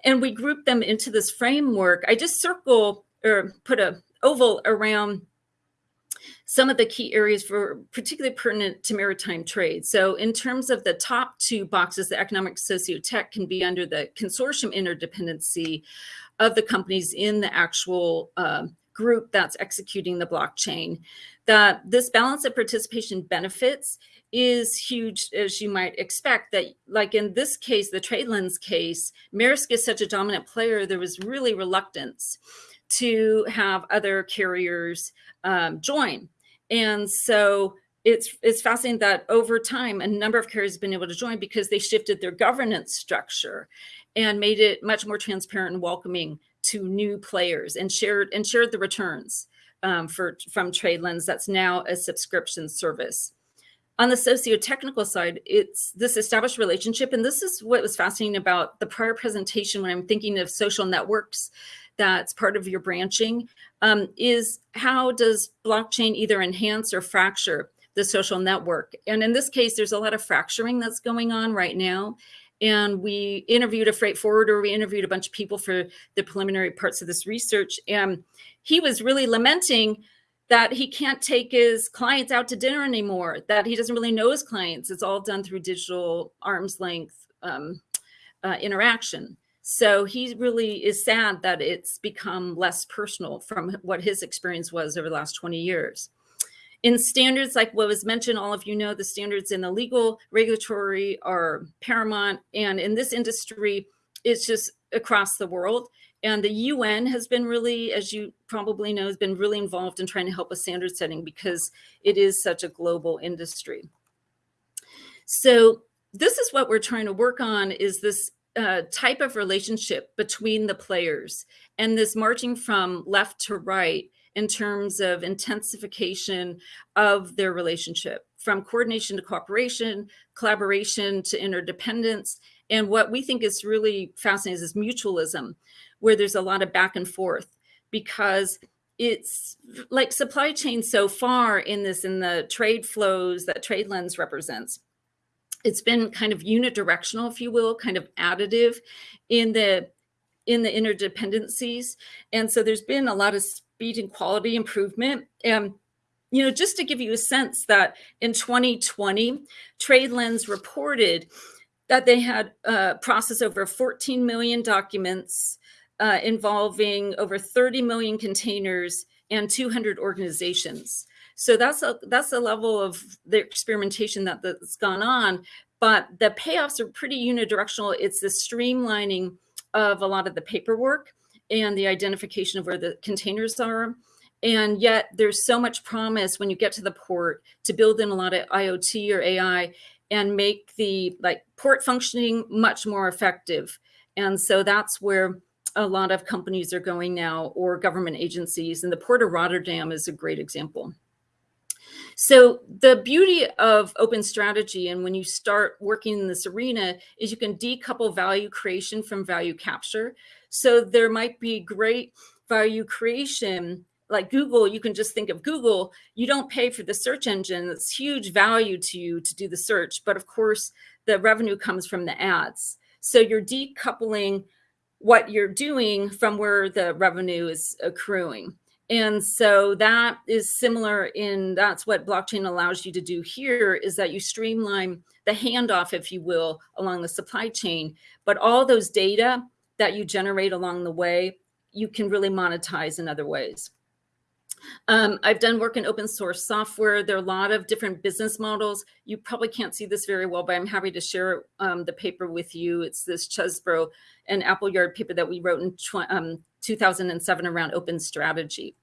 and we group them into this framework i just circle or put a oval around some of the key areas for particularly pertinent to maritime trade. So in terms of the top two boxes, the economic socio-tech can be under the consortium interdependency of the companies in the actual uh, group that's executing the blockchain. That this balance of participation benefits is huge, as you might expect, that like in this case, the TradeLens case, Maersk is such a dominant player, there was really reluctance to have other carriers um, join. And so it's it's fascinating that over time a number of carriers have been able to join because they shifted their governance structure and made it much more transparent and welcoming to new players and shared and shared the returns um, for from TradeLens that's now a subscription service. on the socio-technical side, it's this established relationship. And this is what was fascinating about the prior presentation when I'm thinking of social networks that's part of your branching, um, is how does blockchain either enhance or fracture the social network? And in this case, there's a lot of fracturing that's going on right now. And we interviewed a freight forwarder, we interviewed a bunch of people for the preliminary parts of this research. And he was really lamenting that he can't take his clients out to dinner anymore, that he doesn't really know his clients. It's all done through digital arm's length um, uh, interaction. So he really is sad that it's become less personal from what his experience was over the last 20 years. In standards, like what was mentioned, all of you know the standards in the legal regulatory are paramount. And in this industry, it's just across the world. And the UN has been really, as you probably know, has been really involved in trying to help with standard setting because it is such a global industry. So this is what we're trying to work on is this uh, type of relationship between the players and this marching from left to right in terms of intensification of their relationship from coordination to cooperation, collaboration to interdependence. And what we think is really fascinating is mutualism, where there's a lot of back and forth because it's like supply chain so far in this in the trade flows that TradeLens represents it's been kind of unidirectional if you will kind of additive in the in the interdependencies and so there's been a lot of speed and quality improvement and you know just to give you a sense that in 2020 TradeLens reported that they had uh, processed over 14 million documents uh, involving over 30 million containers and 200 organizations. So that's a that's a level of the experimentation that, that's gone on, but the payoffs are pretty unidirectional. It's the streamlining of a lot of the paperwork and the identification of where the containers are. And yet there's so much promise when you get to the port to build in a lot of IoT or AI and make the like port functioning much more effective. And so that's where a lot of companies are going now or government agencies and the port of rotterdam is a great example so the beauty of open strategy and when you start working in this arena is you can decouple value creation from value capture so there might be great value creation like google you can just think of google you don't pay for the search engine it's huge value to you to do the search but of course the revenue comes from the ads so you're decoupling what you're doing from where the revenue is accruing. And so that is similar in that's what blockchain allows you to do here is that you streamline the handoff, if you will, along the supply chain. But all those data that you generate along the way, you can really monetize in other ways. Um, I've done work in open source software. There are a lot of different business models. You probably can't see this very well, but I'm happy to share um, the paper with you. It's this Chesbrough and Appleyard paper that we wrote in um, 2007 around open strategy.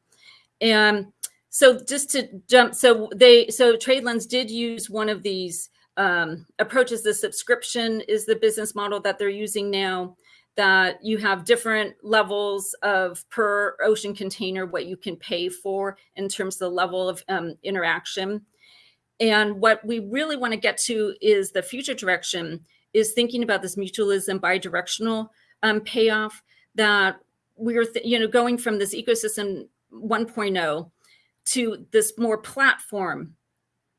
And so just to jump, so they, so TradeLens did use one of these um, approaches. The subscription is the business model that they're using now that you have different levels of per ocean container, what you can pay for in terms of the level of um, interaction. And what we really want to get to is the future direction is thinking about this mutualism bidirectional um, payoff that we're, you know, going from this ecosystem 1.0 to this more platform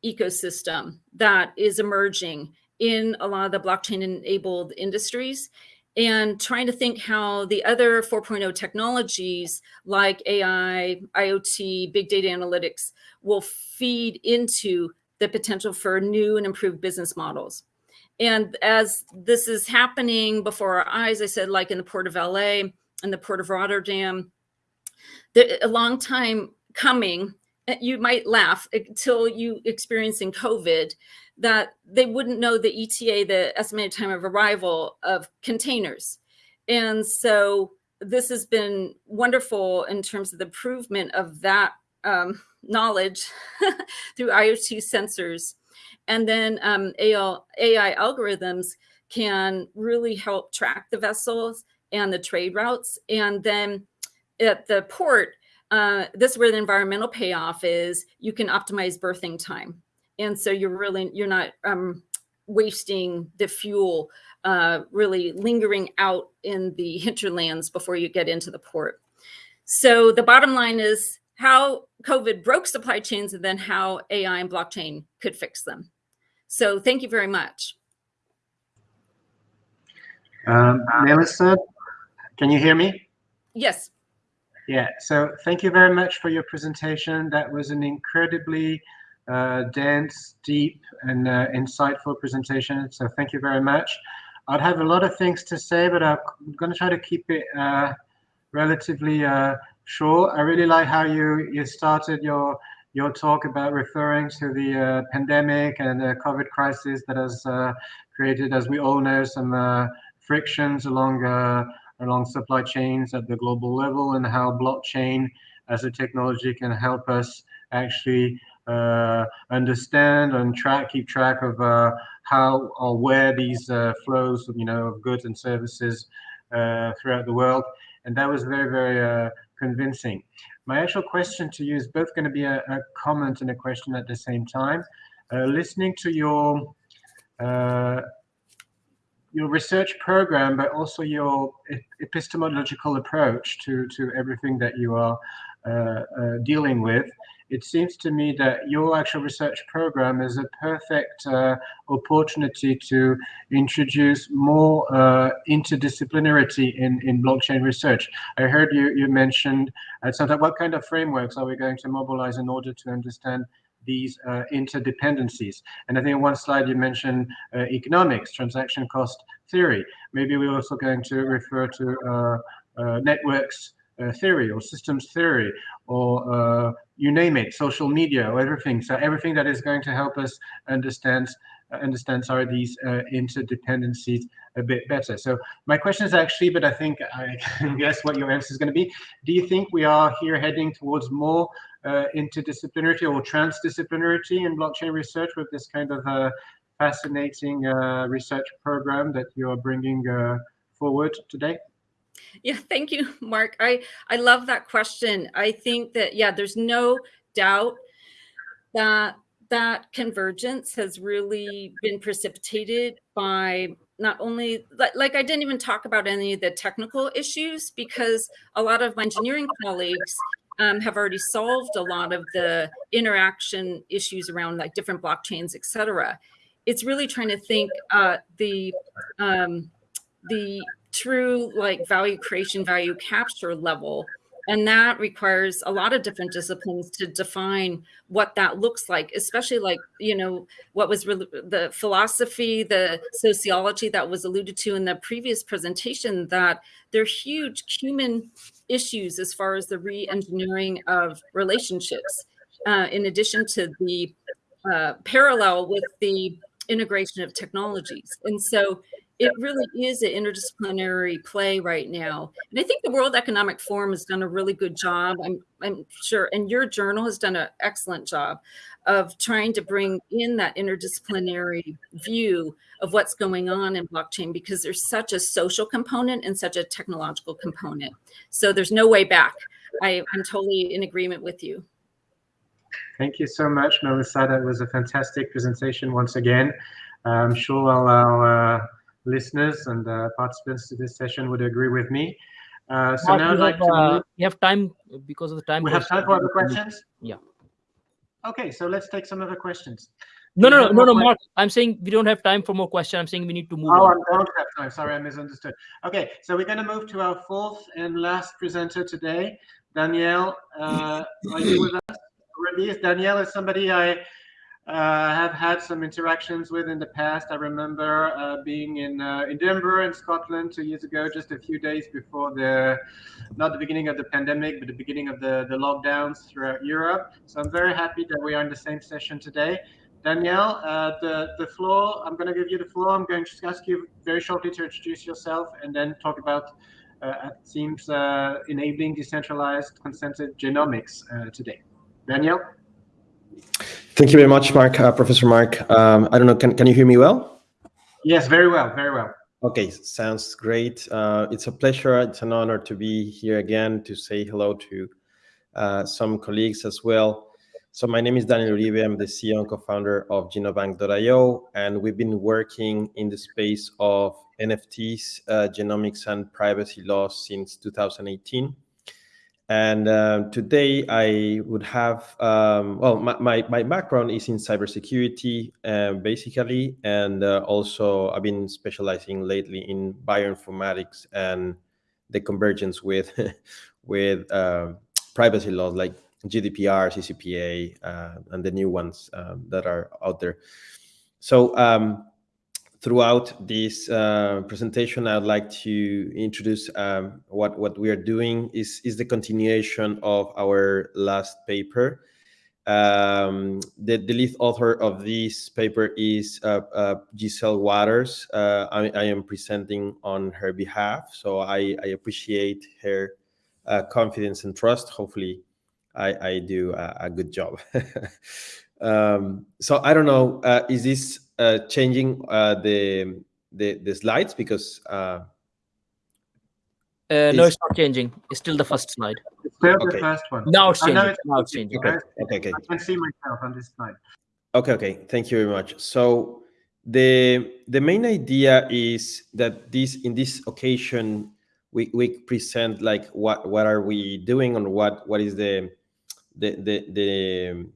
ecosystem that is emerging in a lot of the blockchain enabled industries and trying to think how the other 4.0 technologies like AI, IoT, big data analytics will feed into the potential for new and improved business models. And as this is happening before our eyes, I said, like in the Port of LA and the Port of Rotterdam, a long time coming, eh, you might laugh eh, until you experiencing COVID, that they wouldn't know the ETA, the estimated time of arrival of containers. And so this has been wonderful in terms of the improvement of that um, knowledge through IoT sensors. And then um, AI, algorithms can really help track the vessels and the trade routes. And then at the port, uh, this is where the environmental payoff is, you can optimize berthing time and so you're really you're not um, wasting the fuel uh, really lingering out in the hinterlands before you get into the port. So the bottom line is how COVID broke supply chains and then how AI and blockchain could fix them. So thank you very much. Um, Melissa, can you hear me? Yes. Yeah, so thank you very much for your presentation. That was an incredibly uh, dense, deep, and uh, insightful presentation. So thank you very much. I'd have a lot of things to say, but I'm going to try to keep it uh, relatively uh, short. I really like how you you started your your talk about referring to the uh, pandemic and the COVID crisis that has created, as we all know, some frictions along along supply chains at the global level, and how blockchain as a technology can help us actually understand and track, keep track of uh, how or where these uh, flows, you know, of goods and services throughout the world. And that was very, very convincing. My actual question to you is both going to be a, a comment and a question at the same time. listening to your your research program, but also your epistemological approach to, to everything that you are uh, uh, dealing with it seems to me that your actual research program is a perfect uh, opportunity to introduce more uh, interdisciplinarity in, in blockchain research. I heard you, you mentioned at some time, what kind of frameworks are we going to mobilize in order to understand these uh, interdependencies. And I think in one slide you mentioned uh, economics, transaction cost theory. Maybe we're also going to refer to uh, uh networks uh, theory or systems theory or uh, you name it, social media or everything. So everything that is going to help us understand understand sorry these uh, interdependencies a bit better. So my question is actually, but I think I can guess what your answer is going to be. Do you think we are here heading towards more uh, interdisciplinarity or transdisciplinarity in blockchain research with this kind of uh, fascinating uh, research program that you are bringing uh, forward today? Yeah, thank you, Mark. I, I love that question. I think that, yeah, there's no doubt that that convergence has really been precipitated by not only like, like I didn't even talk about any of the technical issues because a lot of my engineering colleagues um, have already solved a lot of the interaction issues around like different blockchains, et cetera. It's really trying to think uh, the um, the true like value creation, value capture level. And that requires a lot of different disciplines to define what that looks like, especially like, you know, what was the philosophy, the sociology that was alluded to in the previous presentation, that there are huge human issues as far as the re-engineering of relationships, uh, in addition to the uh, parallel with the integration of technologies. And so it really is an interdisciplinary play right now. And I think the World Economic Forum has done a really good job. I'm, I'm sure, and your journal has done an excellent job of trying to bring in that interdisciplinary view of what's going on in blockchain because there's such a social component and such a technological component. So there's no way back. I, I'm totally in agreement with you. Thank you so much, Melissa. That was a fantastic presentation once again. I'm sure I'll, I'll uh, listeners and uh, participants to this session would agree with me. Uh, so Mark, now I'd like have, to. Uh, we have time because of the time. We have time for other questions. Yeah. Okay, so let's take some other questions. No, no, no, no, no, Mark. I'm saying we don't have time for more questions. I'm saying we need to move. Oh, on. I don't have time. Sorry, I misunderstood. Okay, so we're going to move to our fourth and last presenter today, Danielle. Uh, are you with us? Danielle is somebody I uh, have had some interactions with in the past. I remember uh, being in uh, Edinburgh in Scotland two years ago, just a few days before the, not the beginning of the pandemic, but the beginning of the, the lockdowns throughout Europe. So I'm very happy that we are in the same session today. Danielle, uh, the, the floor, I'm going to give you the floor. I'm going to ask you very shortly to introduce yourself and then talk about, uh, seems, uh, enabling decentralized consented genomics today. Danielle? Thank you very much, Mark, uh, Professor Mark. Um, I don't know, can, can you hear me well? Yes, very well, very well. Okay, sounds great. Uh, it's a pleasure, it's an honor to be here again to say hello to uh, some colleagues as well. So my name is Daniel Uribe. I'm the CEO and co-founder of Genobank.io, and we've been working in the space of NFTs, uh, genomics, and privacy laws since 2018. And uh, today I would have, um, well, my, my, my, background is in cybersecurity, uh, basically, and uh, also I've been specializing lately in bioinformatics and the convergence with, with uh, privacy laws like GDPR, CCPA, uh, and the new ones um, that are out there. So um, throughout this uh, presentation, I'd like to introduce um, what, what we are doing is, is the continuation of our last paper. Um, the, the lead author of this paper is uh, uh, Giselle Waters. Uh, I, I, am presenting on her behalf, so I, I appreciate her uh, confidence and trust. Hopefully, I, I do a, a good job. um, so I don't know, uh, is this uh, changing uh, the, the the slides because uh, uh, no, it's not changing. It's still the first slide. It's still okay. the first one. Now it's changing. It's, now it's changing. Okay. okay, okay. I can see myself on this slide. Okay, okay. Thank you very much. So the the main idea is that this in this occasion we we present like what what are we doing and what what is the the the the,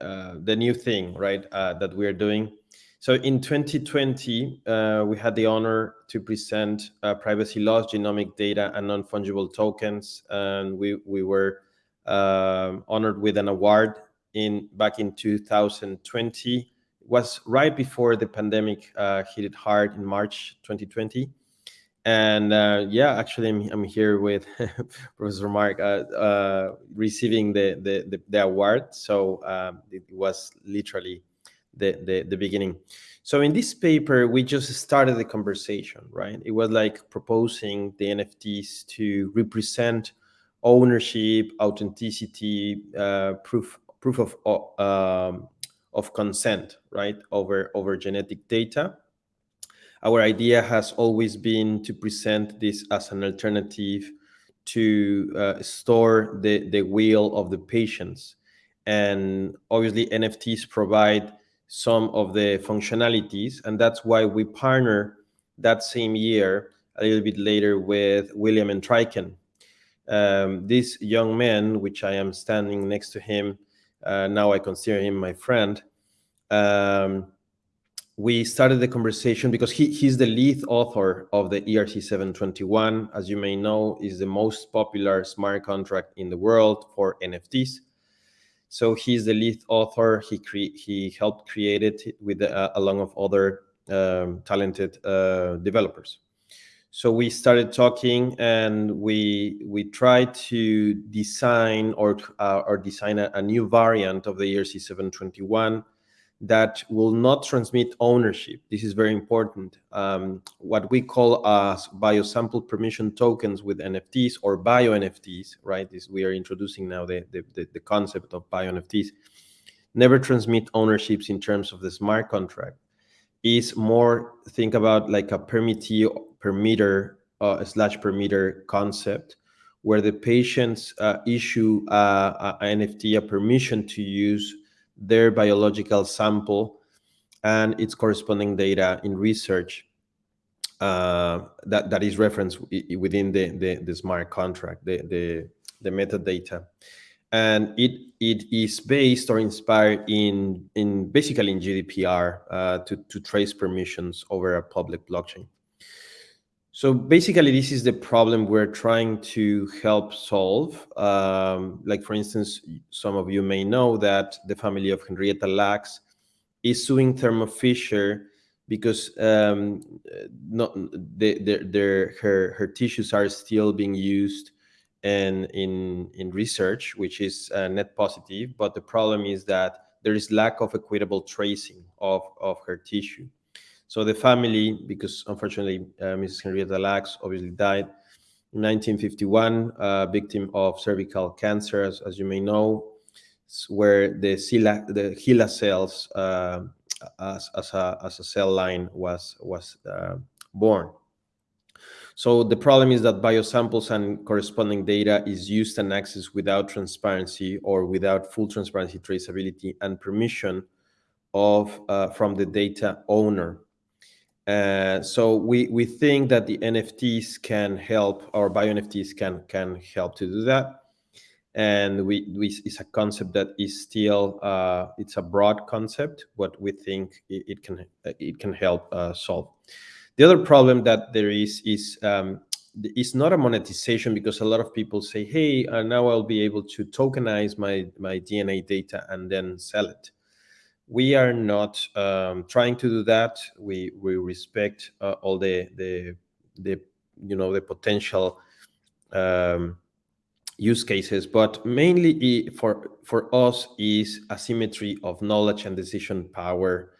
uh, the new thing, right, uh, that we're doing. So in 2020, uh, we had the honor to present uh, privacy laws, genomic data, and non-fungible tokens, and we we were um, honored with an award in back in 2020. It was right before the pandemic uh, hit it hard in March 2020 and uh, yeah actually I'm, I'm here with professor mark uh, uh, receiving the, the, the the award. So um, it was literally the, the the beginning. So in this paper we just started the conversation right? It was like proposing the nfts to represent ownership authenticity uh, proof proof of um, of consent right over over genetic data. Our idea has always been to present this as an alternative to uh, store the, the will of the patients. And obviously NFTs provide some of the functionalities, and that's why we partner that same year, a little bit later, with William Entriken. Um, this young man, which I am standing next to him, uh, now I consider him my friend, um, we started the conversation because he, he's the lead author of the ERC 721. As you may know, is the most popular smart contract in the world for NFTs. So he's the lead author. He cre- he helped create it with uh, along of other um, talented uh, developers. So we started talking, and we we tried to design or uh, or design a, a new variant of the ERC 721 that will not transmit ownership. This is very important. Um, what we call as biosample permission tokens with NFTs or bio NFTs, right? This we are introducing now the, the, the concept of bio NFTs. Never transmit ownerships in terms of the smart contract. Is more think about like a permittee permitter uh, slash permitter concept where the patients uh, issue uh, a NFT a permission to use their biological sample and its corresponding data in research uh, that, that is referenced within the, the, the, smart contract, the, the, the metadata. And it, it is based or inspired in, in basically in GDPR uh, to, to trace permissions over a public blockchain. So basically, this is the problem we're trying to help solve. Um, like, for instance, some of you may know that the family of Henrietta Lacks is suing Thermo Fisher because um, not their her her tissues are still being used in in in research, which is uh, net positive. But the problem is that there is lack of equitable tracing of of her tissue. So the family, because unfortunately uh, Mrs. Henrietta Lacks obviously died in 1951, uh, victim of cervical cancer, as, as, you may know, where the, HeLa, the HeLa cells uh, as, as, a, as a cell line was, was uh, born. So the problem is that biosamples and corresponding data is used and accessed without transparency or without full transparency, traceability, and permission of uh, from the data owner. Uh, so we we think that the NFTs can help, or bio NFTs can can help to do that. And we, we it's a concept that is still uh, it's a broad concept, but we think it, it can it can help uh, solve. The other problem that there is is um, it's not a monetization because a lot of people say, "Hey, uh, now I'll be able to tokenize my my DNA data and then sell it." We are not um, trying to do that. We we respect uh, all the the the you know the potential um, use cases, but mainly for for us is asymmetry of knowledge and decision power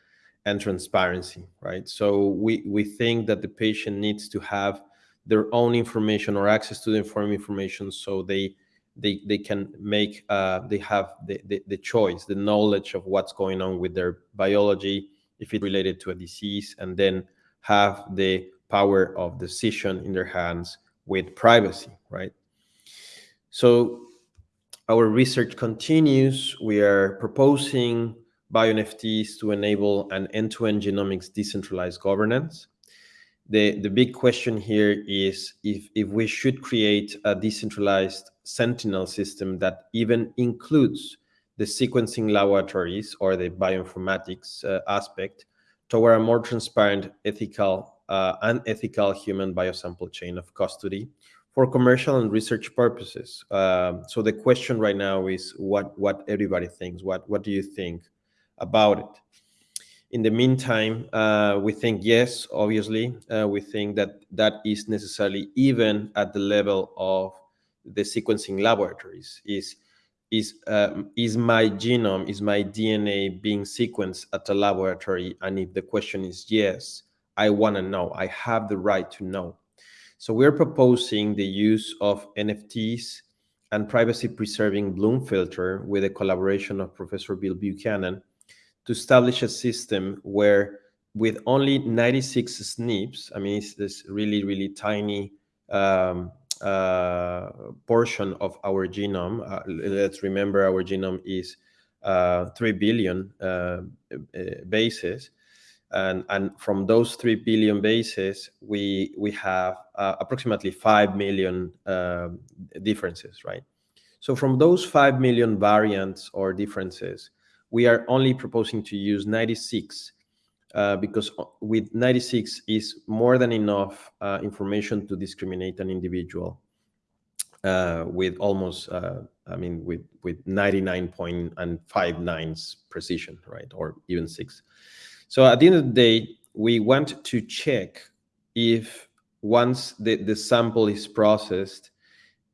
and transparency, right? So we, we think that the patient needs to have their own information or access to the informed information so they they, they can make uh, they have the, the, the choice the knowledge of what's going on with their biology if it's related to a disease and then have the power of decision in their hands with privacy right so our research continues we are proposing BioNFTs to enable an end-to-end genomics decentralized governance. The, the big question here is if, if we should create a decentralized sentinel system that even includes the sequencing laboratories or the bioinformatics uh, aspect toward a more transparent, ethical, uh, and ethical human biosample chain of custody for commercial and research purposes. Uh, so the question right now is what what everybody thinks. What what do you think? about it. In the meantime, uh, we think yes, obviously, uh, we think that that is necessarily even at the level of the sequencing laboratories. Is is um, is my genome, is my DNA being sequenced at a laboratory? And if the question is yes, I want to know. I have the right to know. So we're proposing the use of NFTs and privacy preserving Bloom filter with a collaboration of Professor Bill Buchanan to establish a system where with only 96 SNPs, I mean, it's this really, really tiny um, uh, portion of our genome. Uh, let's remember our genome is uh, 3 billion uh, uh, bases. And, and from those 3 billion bases, we, we have uh, approximately 5 million differences, right? So from those 5 million variants or differences, we are only proposing to use 96 uh, because with 96 is more than enough uh, information to discriminate an individual uh, with almost, uh, I mean, with with 99.59 precision, right, or even six. So at the end of the day, we want to check if once the, the sample is processed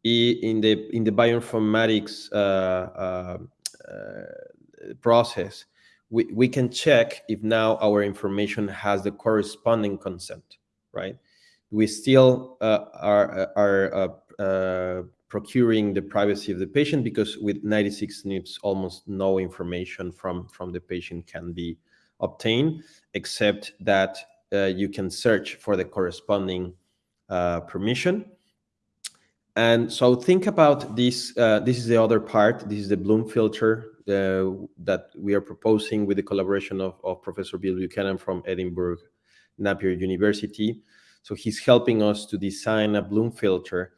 in the in the bioinformatics uh, uh, process, we, we can check if now our information has the corresponding consent, right? We still uh, are, are uh, uh, procuring the privacy of the patient because with 96 SNPs, almost no information from, from the patient can be obtained, except that uh, you can search for the corresponding uh, permission. And so think about this. Uh, this is the other part. This is the Bloom filter uh, that we are proposing with the collaboration of, of Professor Bill Buchanan from Edinburgh Napier University. So he's helping us to design a Bloom filter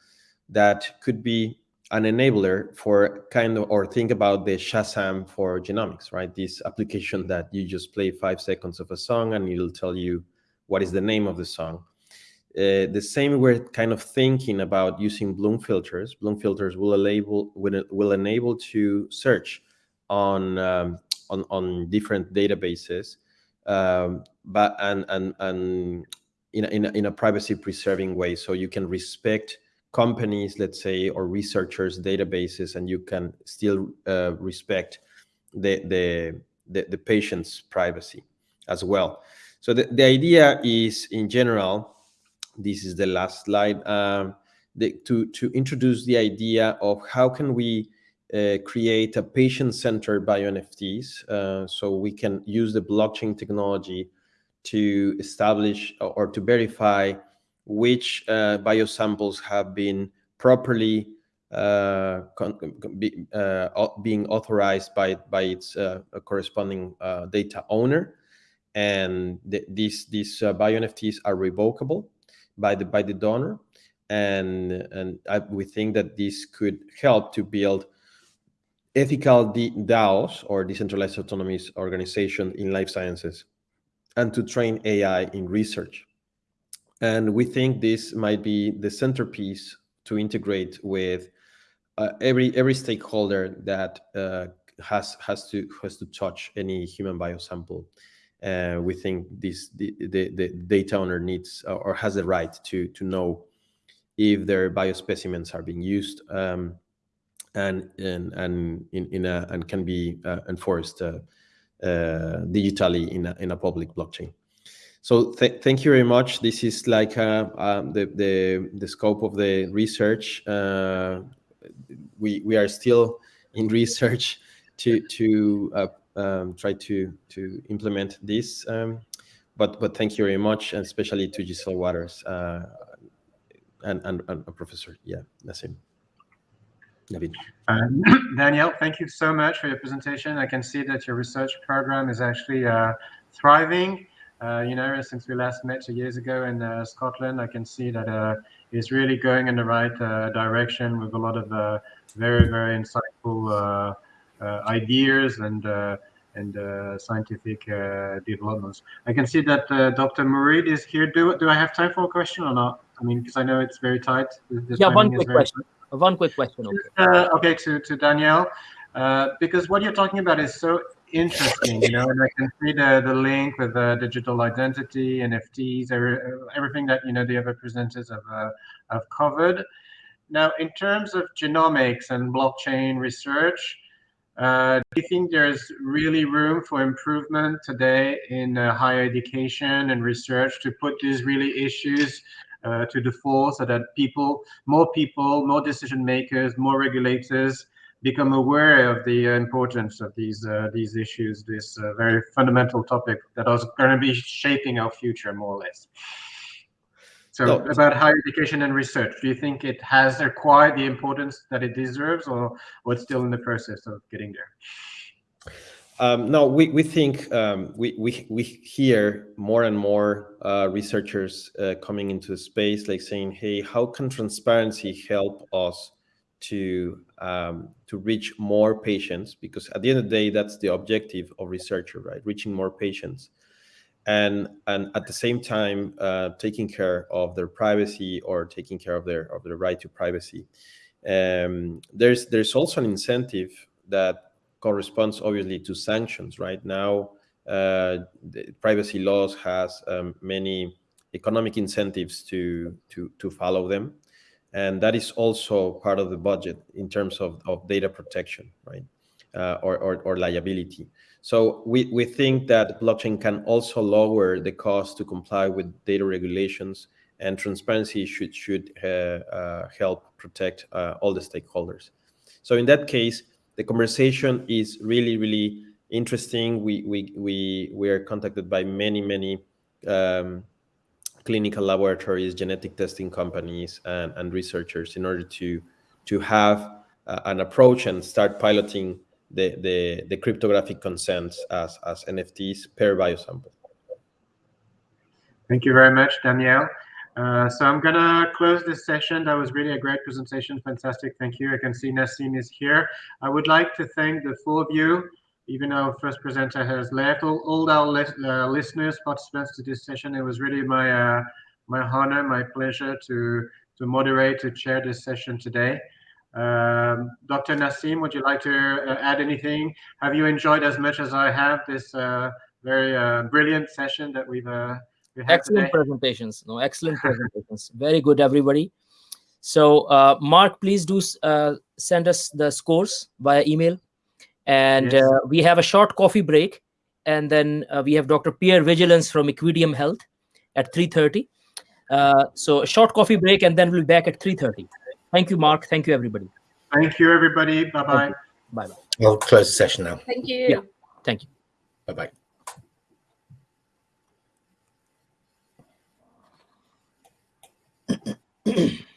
that could be an enabler for kind of or think about the Shazam for genomics, right? This application that you just play five seconds of a song and it'll tell you what is the name of the song. Uh, the same we're kind of thinking about using Bloom filters. Bloom filters will enable will, will enable to search on um, on on different databases, um, but and and and in a, in a, in a privacy preserving way, so you can respect companies, let's say, or researchers' databases, and you can still uh, respect the, the the the patient's privacy as well. So the, the idea is, in general, this is the last slide, um, the, to to introduce the idea of how can we uh, create a patient-centered bio-NFTs. Uh, so we can use the blockchain technology to establish or to verify which uh, biosamples have been properly uh, be, uh, being authorized by by its uh, corresponding uh, data owner, and th these these uh, bio NFTs are revocable by the by the donor, and and I, we think that this could help to build ethical DAOs or decentralized autonomous organization in life sciences, and to train AI in research. And we think this might be the centerpiece to integrate with uh, every every stakeholder that uh, has has to has to touch any human biosample. Uh, we think this the, the, the data owner needs or has the right to to know if their biospecimens are being used um, and and and in, in a and can be uh, enforced uh, uh, digitally in a, in a public blockchain. So th thank you very much. This is like um, the, the the scope of the research we we are still in research to to uh, um, try to to implement this. Um, but but thank you very much, and especially to Giselle Waters uh, and, and and Professor yeah Naseem. David. Um, Danielle, thank you so much for your presentation. I can see that your research program is actually uh, thriving. Uh, you know, since we last met two years ago in uh, Scotland, I can see that uh, it's really going in the right uh, direction with a lot of uh, very, very insightful ideas and and scientific developments. I can see that Dr. Mourid is here. Do do I have time for a question or not? I mean, because I know it's very tight. The yeah, one quick question. Tight. One quick question. Okay. okay, to to Danielle, because what you're talking about is so interesting, you know, and I can see the, the link with the digital identity, NFTs, every, everything that, you know, the other presenters have, uh, have covered. Now, in terms of genomics and blockchain research, uh, do you think there's really room for improvement today in uh, higher education and research to put these really issues uh, to the fore so that people, more people, more decision makers, more regulators become aware of the importance of these uh, these issues, this uh, very fundamental topic that is going to be shaping our future more or less. So no. about higher education and research, do you think it has acquired the importance that it deserves or, or it's still in the process of getting there? Um, no, we, we think um, we, we, we hear more and more uh, researchers uh, coming into the space, like saying, hey, how can transparency help us to um, to reach more patients? Because at the end of the day that's the objective of researcher right? Reaching more patients. And and at the same time uh, taking care of their privacy or taking care of their of their right to privacy. Um, there's there's also an incentive that corresponds obviously to sanctions right now uh, privacy laws has um, many economic incentives to to to follow them and that is also part of the budget in terms of, of data protection, right, uh, or, or, or, liability. So we, we think that blockchain can also lower the cost to comply with data regulations and transparency should, should uh, uh, help protect uh, all the stakeholders. So in that case, the conversation is really, really interesting. We, we, we, we are contacted by many, many um, clinical laboratories, genetic testing companies, and, and researchers in order to to have uh, an approach and start piloting the, the, the cryptographic consents as, as NFTs per biosample. Thank you very much, Danielle. Uh, so I'm gonna close this session. That was really a great presentation. Fantastic. Thank you. I can see Naseem is here. I would like to thank the four of you even our first presenter has left, all, all our li uh, listeners, participants to this session, it was really my uh, my honor, my pleasure to to moderate, to chair this session today. Um, Dr. Naseem, would you like to uh, add anything? Have you enjoyed as much as I have this uh, very brilliant session that we've we excellent today? presentations? No, excellent presentations. Very good, everybody. So, uh, Mark, please do uh, send us the scores via email. And yes. uh, we have a short coffee break. And then uh, we have dr pierre vigilance from Equideum health at 3.30 uh, so a short coffee break and then we'll be back at 3.30 thank you mark. Thank you everybody. Thank you everybody. Bye-bye. Bye-bye. I'll close the session now. Thank you. Yeah. Thank you. Bye-bye Mm-hmm.